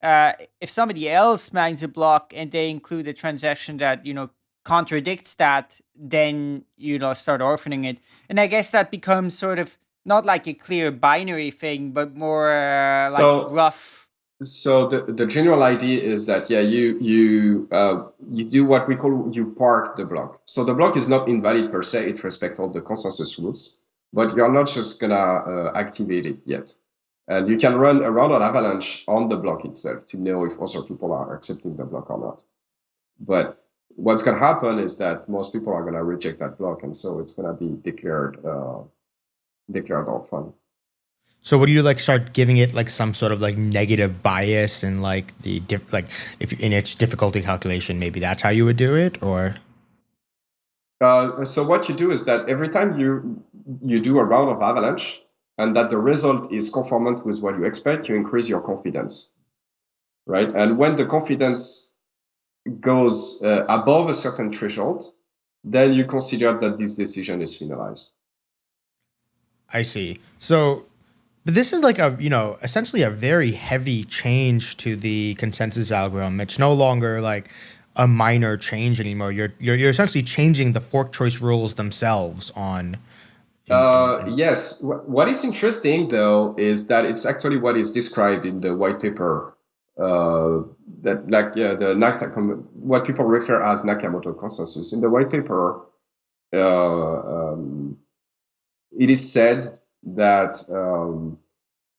uh, if somebody else mines a block and they include a transaction that you know contradicts that, then you know start orphaning it, and I guess that becomes sort of not like a clear binary thing, but more uh, like so, rough so the, the general idea is that yeah you you uh, you do what we call you park the block. So the block is not invalid per se; it respects all the consensus rules, but you're not just gonna uh, activate it yet. And you can run a run on Avalanche on the block itself to know if other people are accepting the block or not. But what's gonna happen is that most people are gonna reject that block, and so it's gonna be declared uh, declared orphan. So would you like start giving it like some sort of like negative bias and like the like if in its difficulty calculation maybe that's how you would do it or? Uh, so what you do is that every time you you do a round of avalanche and that the result is conformant with what you expect you increase your confidence right? And when the confidence goes uh, above a certain threshold then you consider that this decision is finalized. I see. So but this is like a, you know, essentially a very heavy change to the consensus algorithm. It's no longer like a minor change anymore. You're you're, you're essentially changing the fork choice rules themselves on. Uh, yes. What is interesting though is that it's actually what is described in the white paper. Uh, that like yeah, the Nakamoto, what people refer as Nakamoto consensus. In the white paper, uh, um, it is said that um,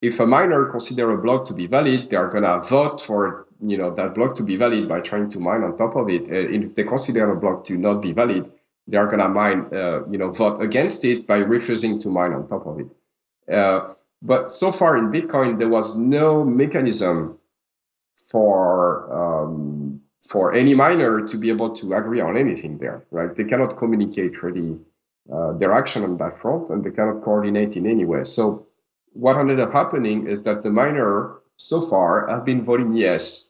if a miner consider a block to be valid, they are gonna vote for you know that block to be valid by trying to mine on top of it. And if they consider a block to not be valid, they are gonna mine uh, you know vote against it by refusing to mine on top of it. Uh, but so far in Bitcoin, there was no mechanism for um, for any miner to be able to agree on anything there, right? They cannot communicate really uh, their action on that front, and they cannot coordinate in any way. So what ended up happening is that the miner so far have been voting yes,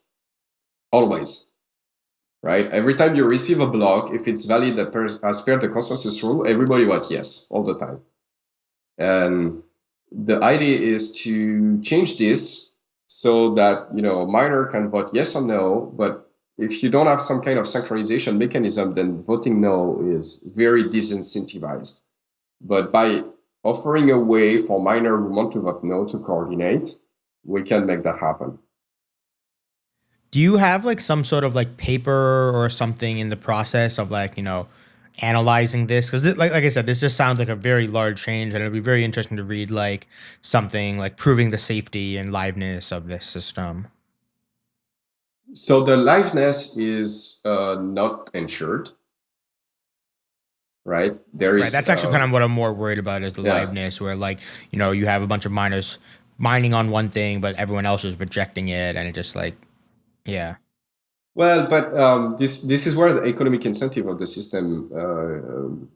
always. Right? Every time you receive a block, if it's valid as per the consensus rule, everybody vote yes all the time. And the idea is to change this so that you know miner can vote yes or no, but if you don't have some kind of synchronization mechanism, then voting no is very disincentivized. But by offering a way for miner who want to vote no to coordinate, we can make that happen. Do you have like some sort of like paper or something in the process of like, you know, analyzing this because like, like i said this just sounds like a very large change and it'd be very interesting to read like something like proving the safety and liveness of this system so the liveness is uh, not ensured right there is right, that's actually uh, kind of what i'm more worried about is the yeah. liveness where like you know you have a bunch of miners mining on one thing but everyone else is rejecting it and it just like yeah well, but um, this this is where the economic incentive of the system, uh, um,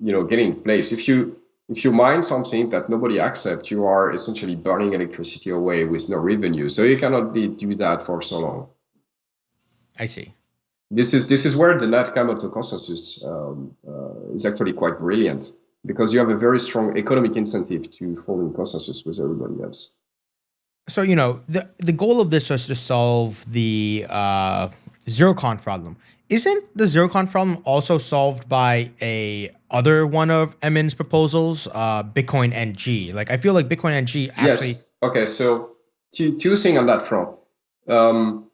you know, getting in place. If you if you mine something that nobody accepts, you are essentially burning electricity away with no revenue. So you cannot be, do that for so long. I see. This is this is where the Nakamoto consensus um, uh, is actually quite brilliant because you have a very strong economic incentive to fall in consensus with everybody else so you know the the goal of this was to solve the uh, zero conf problem. Isn't the zero conf problem also solved by a other one of Emin's proposals, uh, Bitcoin NG? Like I feel like Bitcoin NG actually. Yes. Okay, so two two things on that front. Um,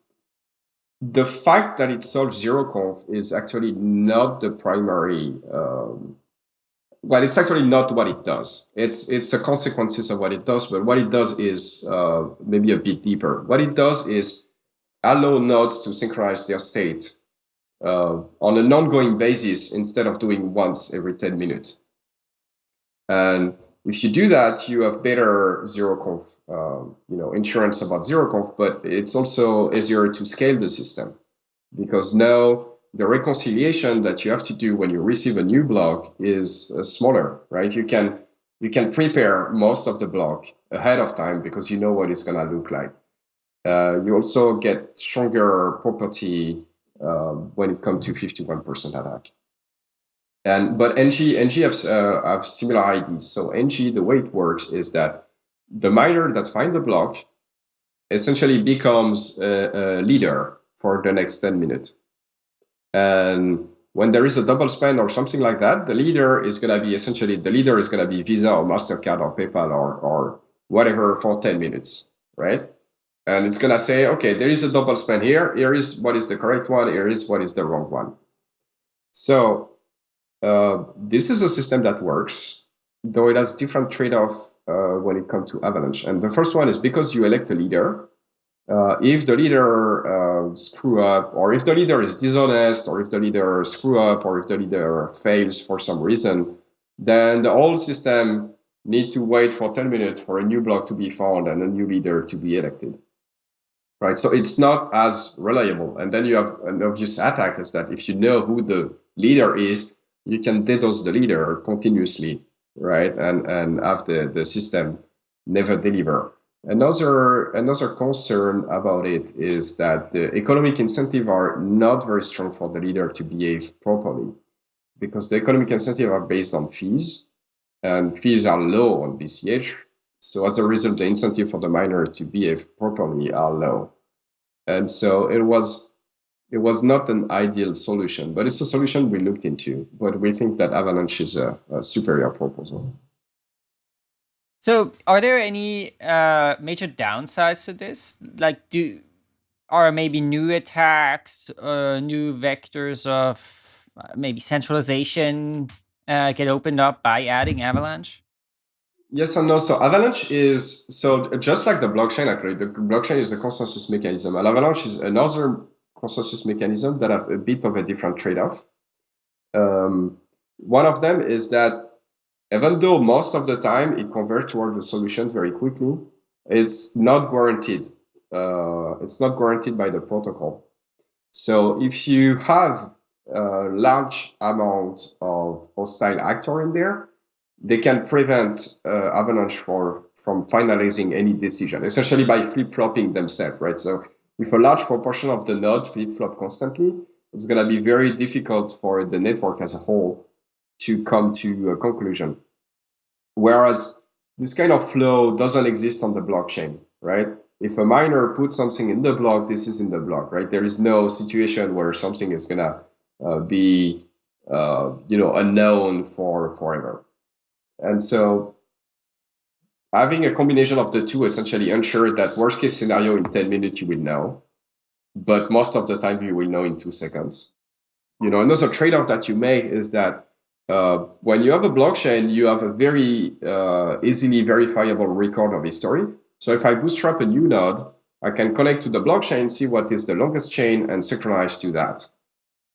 the fact that it solves zero conf is actually not the primary um, well, it's actually not what it does. It's it's the consequences of what it does, but what it does is uh, maybe a bit deeper. What it does is allow nodes to synchronize their state uh, on an ongoing basis instead of doing once every 10 minutes. And if you do that, you have better zero conf, uh, you know, insurance about zero conf, but it's also easier to scale the system because now the reconciliation that you have to do when you receive a new block is uh, smaller, right? You can you can prepare most of the block ahead of time because you know what it's going to look like. Uh, you also get stronger property uh, when it comes to 51% attack. And but NG NG have, uh, have similar IDs. So NG, the way it works is that the miner that finds the block essentially becomes a, a leader for the next 10 minutes. And when there is a double spend or something like that, the leader is going to be essentially the leader is going to be Visa or Mastercard or PayPal or or whatever for 10 minutes, right? And it's going to say, okay, there is a double spend here. Here is what is the correct one. Here is what is the wrong one. So uh, this is a system that works, though it has different trade-off uh, when it comes to Avalanche. And the first one is because you elect a leader, uh, if the leader uh, screw up, or if the leader is dishonest, or if the leader screw up, or if the leader fails for some reason, then the whole system need to wait for 10 minutes for a new block to be found and a new leader to be elected. Right, so it's not as reliable. And then you have an obvious attack is that if you know who the leader is, you can DDoS the leader continuously, right? And and have the, the system never deliver. Another, another concern about it is that the economic incentive are not very strong for the leader to behave properly because the economic incentive are based on fees and fees are low on BCH. So as a result, the incentive for the miner to behave properly are low. And so it was it was not an ideal solution, but it's a solution we looked into. But we think that Avalanche is a, a superior proposal. So, are there any uh, major downsides to this? Like, do are maybe new attacks, uh, new vectors of uh, maybe centralization uh, get opened up by adding Avalanche? Yes and no. So Avalanche is so just like the blockchain. Actually, the blockchain is a consensus mechanism, and Avalanche is another consensus mechanism that have a bit of a different trade-off. Um, one of them is that even though most of the time it converges toward the solution very quickly, it's not guaranteed. Uh, it's not guaranteed by the protocol. So if you have a large amount of hostile actor in there, they can prevent uh, Avalanche for, from finalizing any decision, essentially by flip-flopping themselves, right? So if a large proportion of the node flip-flop constantly, it's going to be very difficult for the network as a whole to come to a conclusion. Whereas this kind of flow doesn't exist on the blockchain, right? If a miner puts something in the block, this is in the block, right? There is no situation where something is gonna uh, be, uh, you know, unknown for forever. And so having a combination of the two essentially ensure that worst case scenario in 10 minutes you will know, but most of the time you will know in two seconds. you know, another trade-off that you make is that uh, when you have a blockchain, you have a very uh, easily verifiable record of history. So if I bootstrap a new node, I can connect to the blockchain, see what is the longest chain, and synchronize to that.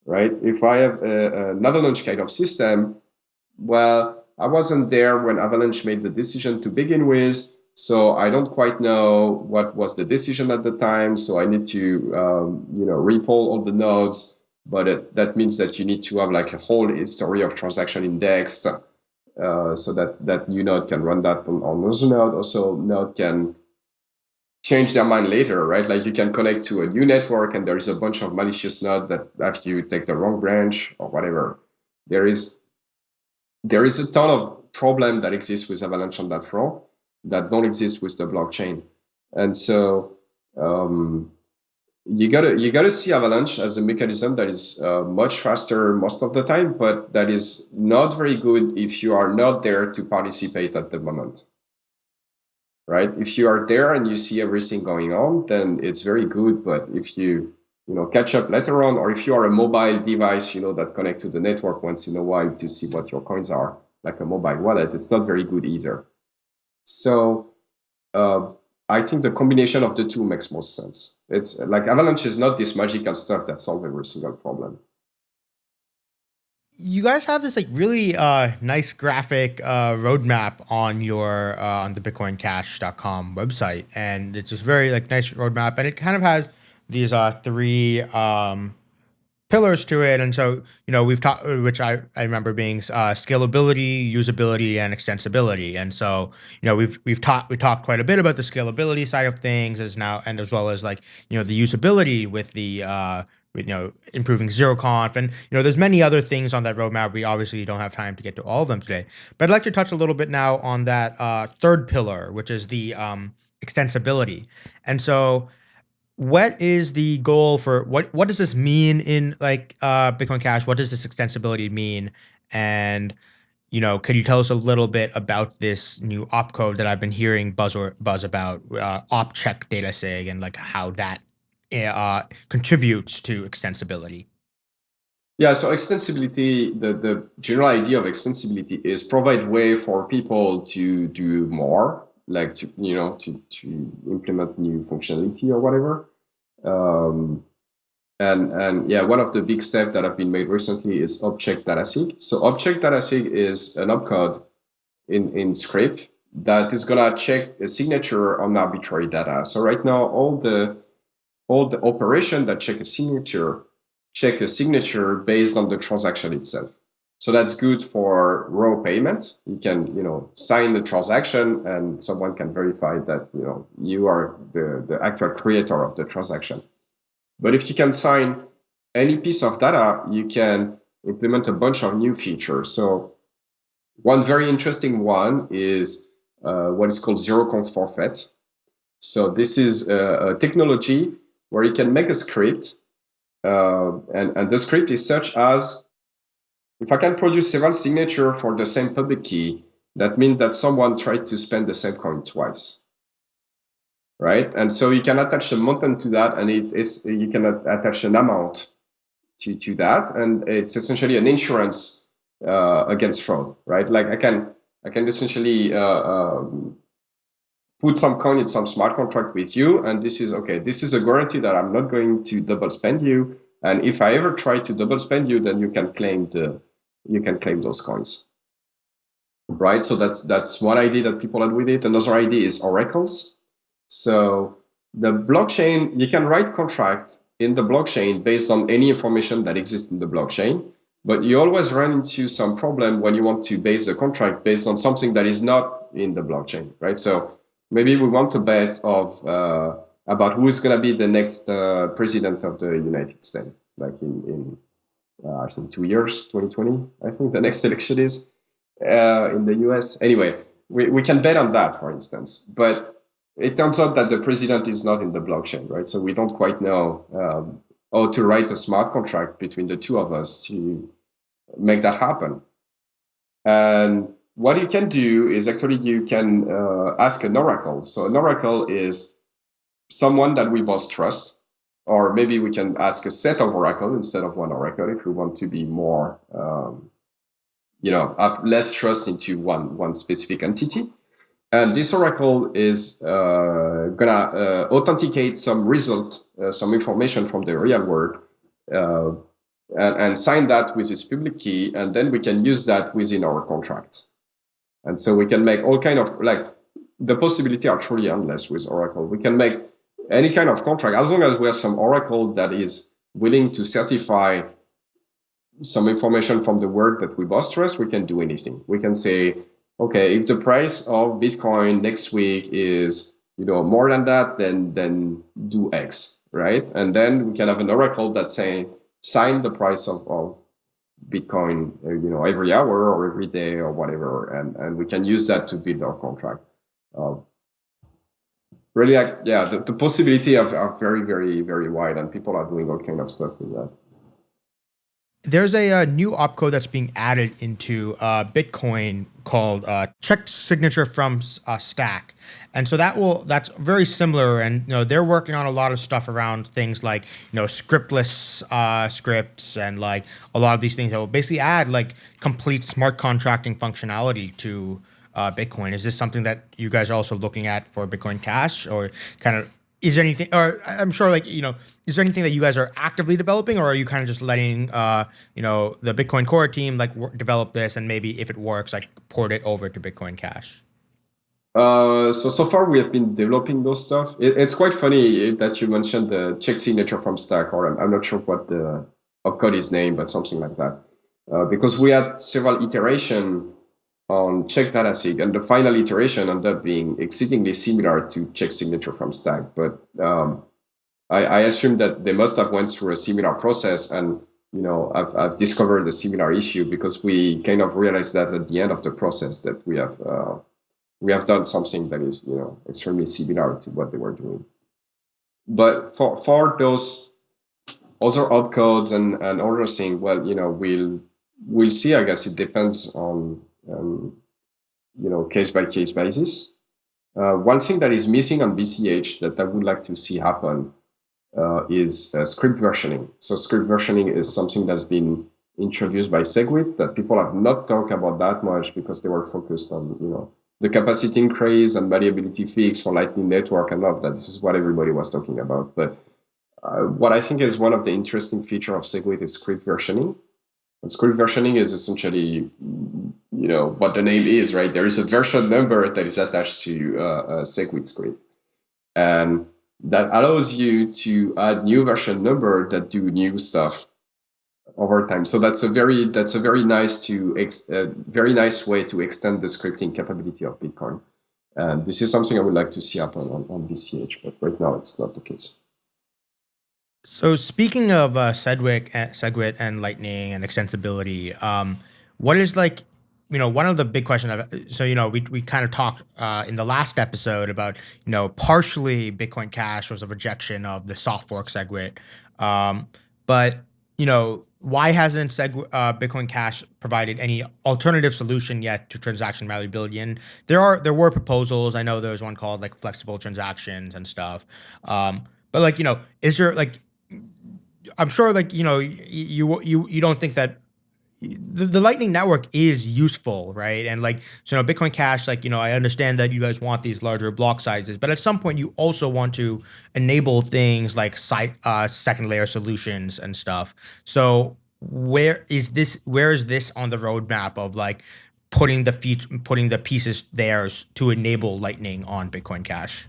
Right? If I have a, an Avalanche kind of system, well, I wasn't there when Avalanche made the decision to begin with, so I don't quite know what was the decision at the time. So I need to, um, you know, repoll all the nodes but it, that means that you need to have like a whole history of transaction indexed uh, so that that new node can run that on, on another node. Also, node can change their mind later, right? Like you can connect to a new network and there is a bunch of malicious nodes that after you take the wrong branch or whatever, there is there is a ton of problem that exists with Avalanche on that front that don't exist with the blockchain. And so um, you gotta you gotta see Avalanche as a mechanism that is uh, much faster most of the time, but that is not very good if you are not there to participate at the moment. Right? If you are there and you see everything going on, then it's very good. But if you you know catch up later on, or if you are a mobile device, you know that connect to the network once in a while to see what your coins are, like a mobile wallet, it's not very good either. So. Uh, I think the combination of the two makes most sense. It's like Avalanche is not this magical stuff that solves every single problem. You guys have this like really uh, nice graphic uh, roadmap on your uh, on the BitcoinCash.com website, and it's just very like nice roadmap, and it kind of has these are three um, pillars to it. And so, you know, we've talked, which I, I remember being uh, scalability, usability, and extensibility. And so, you know, we've we've talked we talked quite a bit about the scalability side of things as now, and as well as like you know the usability with the uh, you know improving zero conf and you know there's many other things on that roadmap. We obviously don't have time to get to all of them today, but I'd like to touch a little bit now on that uh, third pillar, which is the um, extensibility. And so what is the goal for what what does this mean in like uh bitcoin cash? What does this extensibility mean? And you know could you tell us a little bit about this new opcode that i've been hearing buzz or buzz about uh, op check data sig and like how that uh, contributes to extensibility? Yeah so extensibility the the general idea of extensibility is provide way for people to do more like to you know to, to implement new functionality or whatever. Um, and and yeah one of the big steps that have been made recently is op check datasig so op check datasig is an opcode in in script that is gonna check a signature on arbitrary data. So right now all the all the operation that check a signature check a signature based on the transaction itself so that's good for raw payments. You can, you know, sign the transaction and someone can verify that, you know, you are the, the actual creator of the transaction. But if you can sign any piece of data, you can implement a bunch of new features. So one very interesting one is uh, what is called zero conf forfeit. So this is a, a technology where you can make a script uh, and, and the script is such as if I can produce several signatures for the same public key, that means that someone tried to spend the same coin twice. Right? And so you can attach a mountain to that and it is you can attach an amount to, to that. And it's essentially an insurance uh, against fraud, right? Like I can I can essentially uh, um, put some coin in some smart contract with you. And this is okay, this is a guarantee that I'm not going to double spend you. And if I ever try to double spend you, then you can claim the you can claim those coins. Right, so that's that's one idea that people had with it. Another idea is oracles. So the blockchain, you can write contract in the blockchain based on any information that exists in the blockchain, but you always run into some problem when you want to base the contract based on something that is not in the blockchain, right? So maybe we want to bet of uh, about who is going to be the next uh, president of the United States, like in, in uh, I think two years, 2020, I think the next election is uh, in the US. Anyway, we, we can bet on that, for instance. But it turns out that the president is not in the blockchain, right? So we don't quite know um, how to write a smart contract between the two of us to make that happen. And what you can do is actually you can uh, ask an oracle. So an oracle is someone that we both trust or maybe we can ask a set of oracle instead of one oracle if we want to be more, um, you know, have less trust into one one specific entity. And this oracle is uh, gonna uh, authenticate some result, uh, some information from the real world, uh, and, and sign that with its public key, and then we can use that within our contracts. And so we can make all kind of like the possibility are truly endless with Oracle. We can make any kind of contract as long as we have some Oracle that is willing to certify some information from the work that we both trust. We can do anything. We can say, okay, if the price of Bitcoin next week is you know more than that, then then do X, right? And then we can have an Oracle that saying sign the price of, of Bitcoin, uh, you know, every hour or every day or whatever, and and we can use that to build our contract. Uh, really, like, yeah, the, the possibility of are very, very, very wide, and people are doing all kind of stuff with that. There's a, uh, new opcode that's being added into uh, Bitcoin called uh, check signature from uh, stack, and so that will that's very similar. And you know they're working on a lot of stuff around things like you know scriptless uh, scripts and like a lot of these things that will basically add like complete smart contracting functionality to uh, Bitcoin. Is this something that you guys are also looking at for Bitcoin Cash, or kind of is there anything or i'm sure like you know is there anything that you guys are actively developing or are you kind of just letting uh you know the bitcoin core team like develop this and maybe if it works like port it over to bitcoin cash uh, so so far we have been developing those stuff. It, it's quite funny that you mentioned the check signature from Stack, or I'm, I'm not sure what the code is named, but something like that. Uh, because we had several iteration on check datasig, and the final iteration ended up being exceedingly similar to check signature from Stack. But um, I, I assume that they must have went through a similar process, and you know, I've, I've discovered a similar issue because we kind of realized that at the end of the process that we have uh, we have done something that is you know extremely similar to what they were doing. But for for those other opcodes and and other thing, well, you know, we'll we'll see. I guess it depends on um, you know, case by case basis. Uh, one thing that is missing on BCH that I would like to see happen uh, is uh, script versioning. So script versioning is something that's been introduced by SegWit that people have not talked about that much because they were focused on, you know, the capacity increase and malleability fix for Lightning Network and all of that. This is what everybody was talking about. But uh, what I think is one of the interesting feature of SegWit is script versioning. And script versioning is essentially, you know, what the name is, right? There is a version number that is attached to uh, a SegWit script. And that allows you to add new version number that do new stuff over time. So that's a very that's a very nice to ex, uh, very nice way to extend the scripting capability of Bitcoin. And this is something I would like to see happen on, on BCH, but right now it's not the case. So speaking of uh, Segwit, uh, Segwit and Lightning and extensibility, um, what is like, you know, one of the big questions. I've, so you know, we we kind of talked uh, in the last episode about you know partially Bitcoin Cash was a rejection of the soft fork Segwit, um, but you know why hasn't Seg- uh, Bitcoin Cash provided any alternative solution yet to transaction malleability? And there are there were proposals. I know there was one called like flexible transactions and stuff. Um, but like you know, is there like I'm sure like you know you you you don't think that the, the Lightning Network is useful, right? And like so, you know, Bitcoin Cash, like you know, I understand that you guys want these larger block sizes, but at some point you also want to enable things like site uh, second layer solutions and stuff. So where is this? Where is this on the roadmap of like putting the feet, putting the pieces there to enable Lightning on Bitcoin Cash?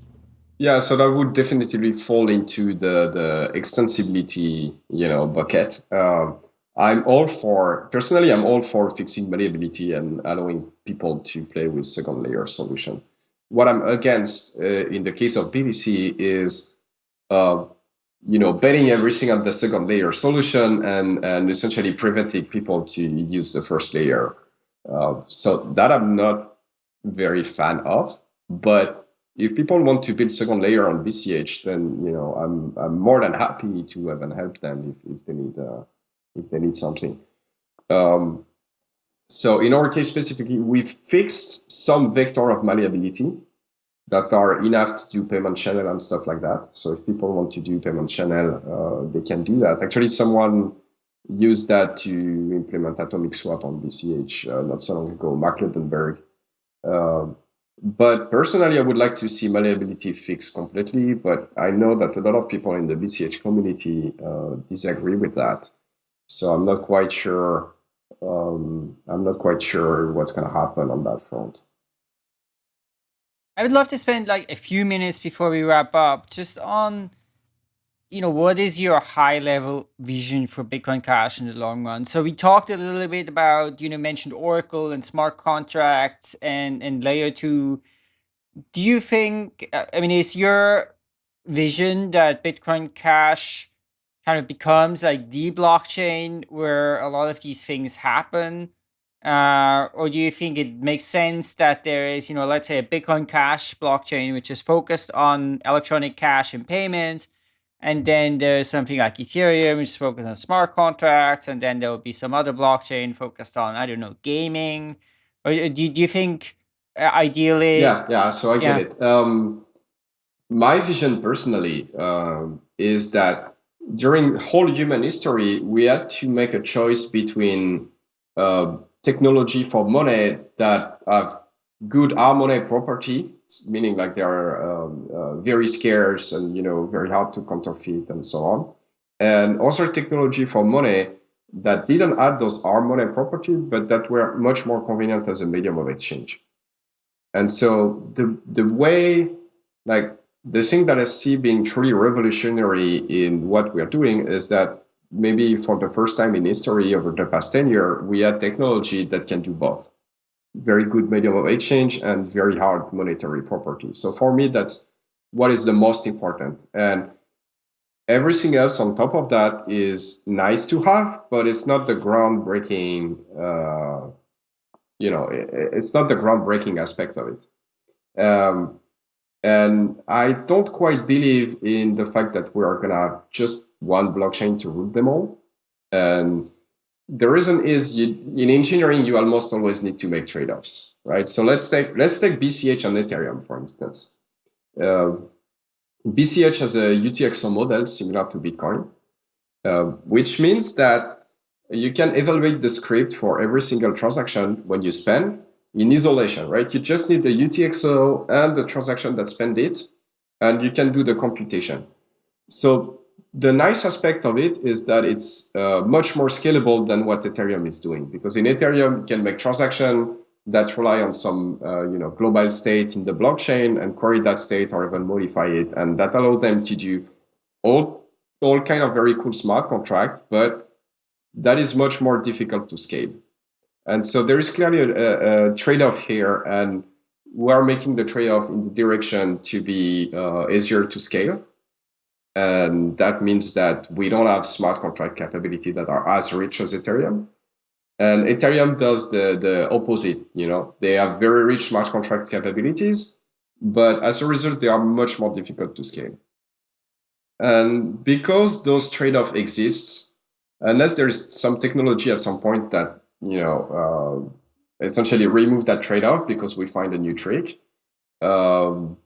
Yeah, so that would definitely fall into the the extensibility, you know, bucket. Um, I'm all for personally. I'm all for fixing malleability and allowing people to play with second layer solution. What I'm against uh, in the case of BTC is, uh, you know, betting everything on the second layer solution and and essentially preventing people to use the first layer. Uh, so that I'm not very fan of, but if people want to build second layer on BCH, then you know I'm I'm more than happy to even help them if, if they need uh, if they need something. Um, so in our case specifically, we fixed some vector of malleability. that are enough to do payment channel and stuff like that. So if people want to do payment channel, uh, they can do that. Actually, someone used that to implement atomic swap on BCH uh, not so long ago, Mark Lundeberg. But personally, I would like to see malleability fixed completely, but I know that a lot of people in the BCH community uh, disagree with that. So I'm not quite sure. Um, I'm not quite sure what's going to happen on that front. I would love to spend like a few minutes before we wrap up just on, you know, what is your high level vision for Bitcoin Cash in the long run? So we talked a little bit about, you know, mentioned Oracle and smart contracts and, and layer two. Do you think, uh, I mean, is your vision that Bitcoin Cash kind of becomes like the blockchain where a lot of these things happen? Uh, or do you think it makes sense that there is, you know, let's say a Bitcoin Cash blockchain, which is focused on electronic cash and payments, and then there's something like Ethereum, which is focused on smart contracts, and then there will be some other blockchain focused on, I don't know, gaming. Or uh, do, do you think uh, ideally? Yeah, yeah. So I get it. Um, my vision personally um, is that during whole human history, we had to make a choice between uh, technology for money that have good hard money property, meaning like they are um, uh, very scarce and you know very hard to counterfeit and so on, and also technology for money that didn't add those hard money properties, but that were much more convenient as a medium of exchange. And so the the way like the thing that I see being truly revolutionary in what we are doing is that maybe for the first time in history over the past 10 years, we had technology that can do both. Very good medium of exchange and very hard monetary properties. So for me, that's what is the most important. And everything else on top of that is nice to have, but it's not the groundbreaking, uh, you know, it's not the groundbreaking aspect of it. Um, and I don't quite believe in the fact that we are going to have just one blockchain to root them all. And the reason is you, in engineering, you almost always need to make trade-offs, right? So let's take let's take BCH and Ethereum, for instance. Uh, BCH has a UTXO model similar to Bitcoin, uh, which means that you can evaluate the script for every single transaction when you spend in isolation, right? You just need the UTXO and the transaction that spend it, and you can do the computation. So the nice aspect of it is that it's uh, much more scalable than what Ethereum is doing because in Ethereum you can make transactions that rely on some uh, you know global state in the blockchain and query that state or even modify it. And that allow them to do all all kind of very cool smart contract but that is much more difficult to scale. And so there is clearly a, a trade-off here and we are making the trade-off in the direction to be uh, easier to scale and that means that we don't have smart contract capability that are as rich as Ethereum. And Ethereum does the, the opposite, you know, they have very rich smart contract capabilities, but as a result, they are much more difficult to scale. And because those trade-off exists, unless there's some technology at some point that, you know, uh, essentially remove that trade-off because we find a new trick, um,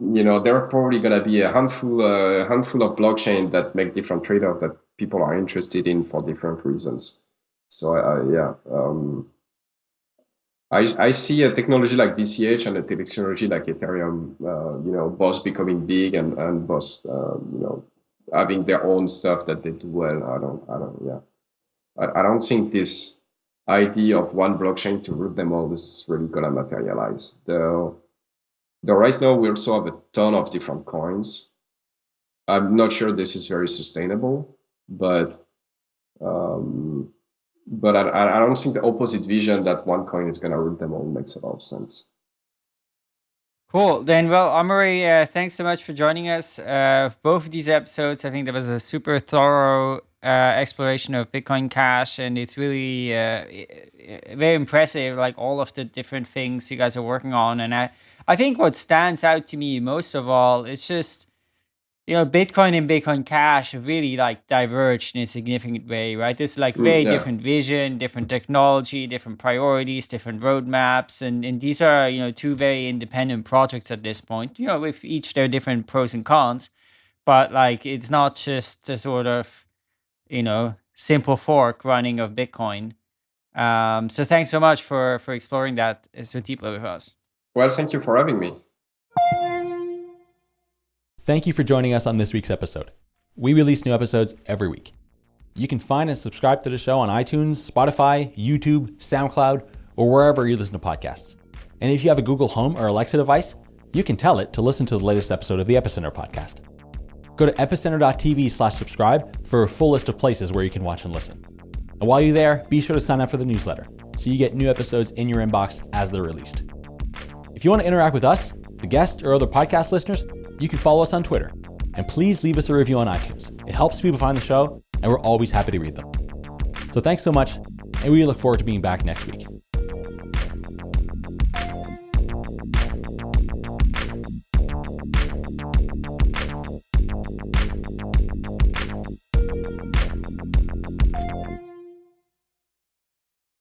you know, there are probably going to be a handful, uh, handful of blockchain that make different trade-offs that people are interested in for different reasons. So uh, yeah, um, I, I see a technology like BCH and a technology like Ethereum, uh, you know, both becoming big and, and both, uh, you know, having their own stuff that they do well. I don't, I don't, yeah. I, I don't think this idea of one blockchain to root them all is really going to materialize. Though Though right now we also have a ton of different coins. I'm not sure this is very sustainable, but um, but I, I don't think the opposite vision that one coin is going to root them all makes a lot of sense. Cool. Then, well, Amaury, uh, thanks so much for joining us. Uh, both of these episodes, I think there was a super thorough uh, exploration of Bitcoin Cash, and it's really uh, very impressive, like all of the different things you guys are working on. And I, I think what stands out to me most of all is just you know, Bitcoin and Bitcoin Cash have really like diverged in a significant way, right? There's like very yeah. different vision, different technology, different priorities, different roadmaps, and and these are you know two very independent projects at this point. You know, with each their different pros and cons, but like it's not just a sort of you know simple fork running of Bitcoin. Um, so thanks so much for for exploring that so deeply with us. Well, thank you for having me. Thank you for joining us on this week's episode. We release new episodes every week. You can find and subscribe to the show on iTunes, Spotify, YouTube, SoundCloud, or wherever you listen to podcasts. And if you have a Google Home or Alexa device, you can tell it to listen to the latest episode of the Epicenter podcast. Go to epicenter.tv slash subscribe for a full list of places where you can watch and listen. And while you're there, be sure to sign up for the newsletter so you get new episodes in your inbox as they're released. If you want to interact with us, the guests, or other podcast listeners, you can follow us on Twitter. And please leave us a review on iTunes. It helps people find the show, and we're always happy to read them. So thanks so much, and we look forward to being back next week.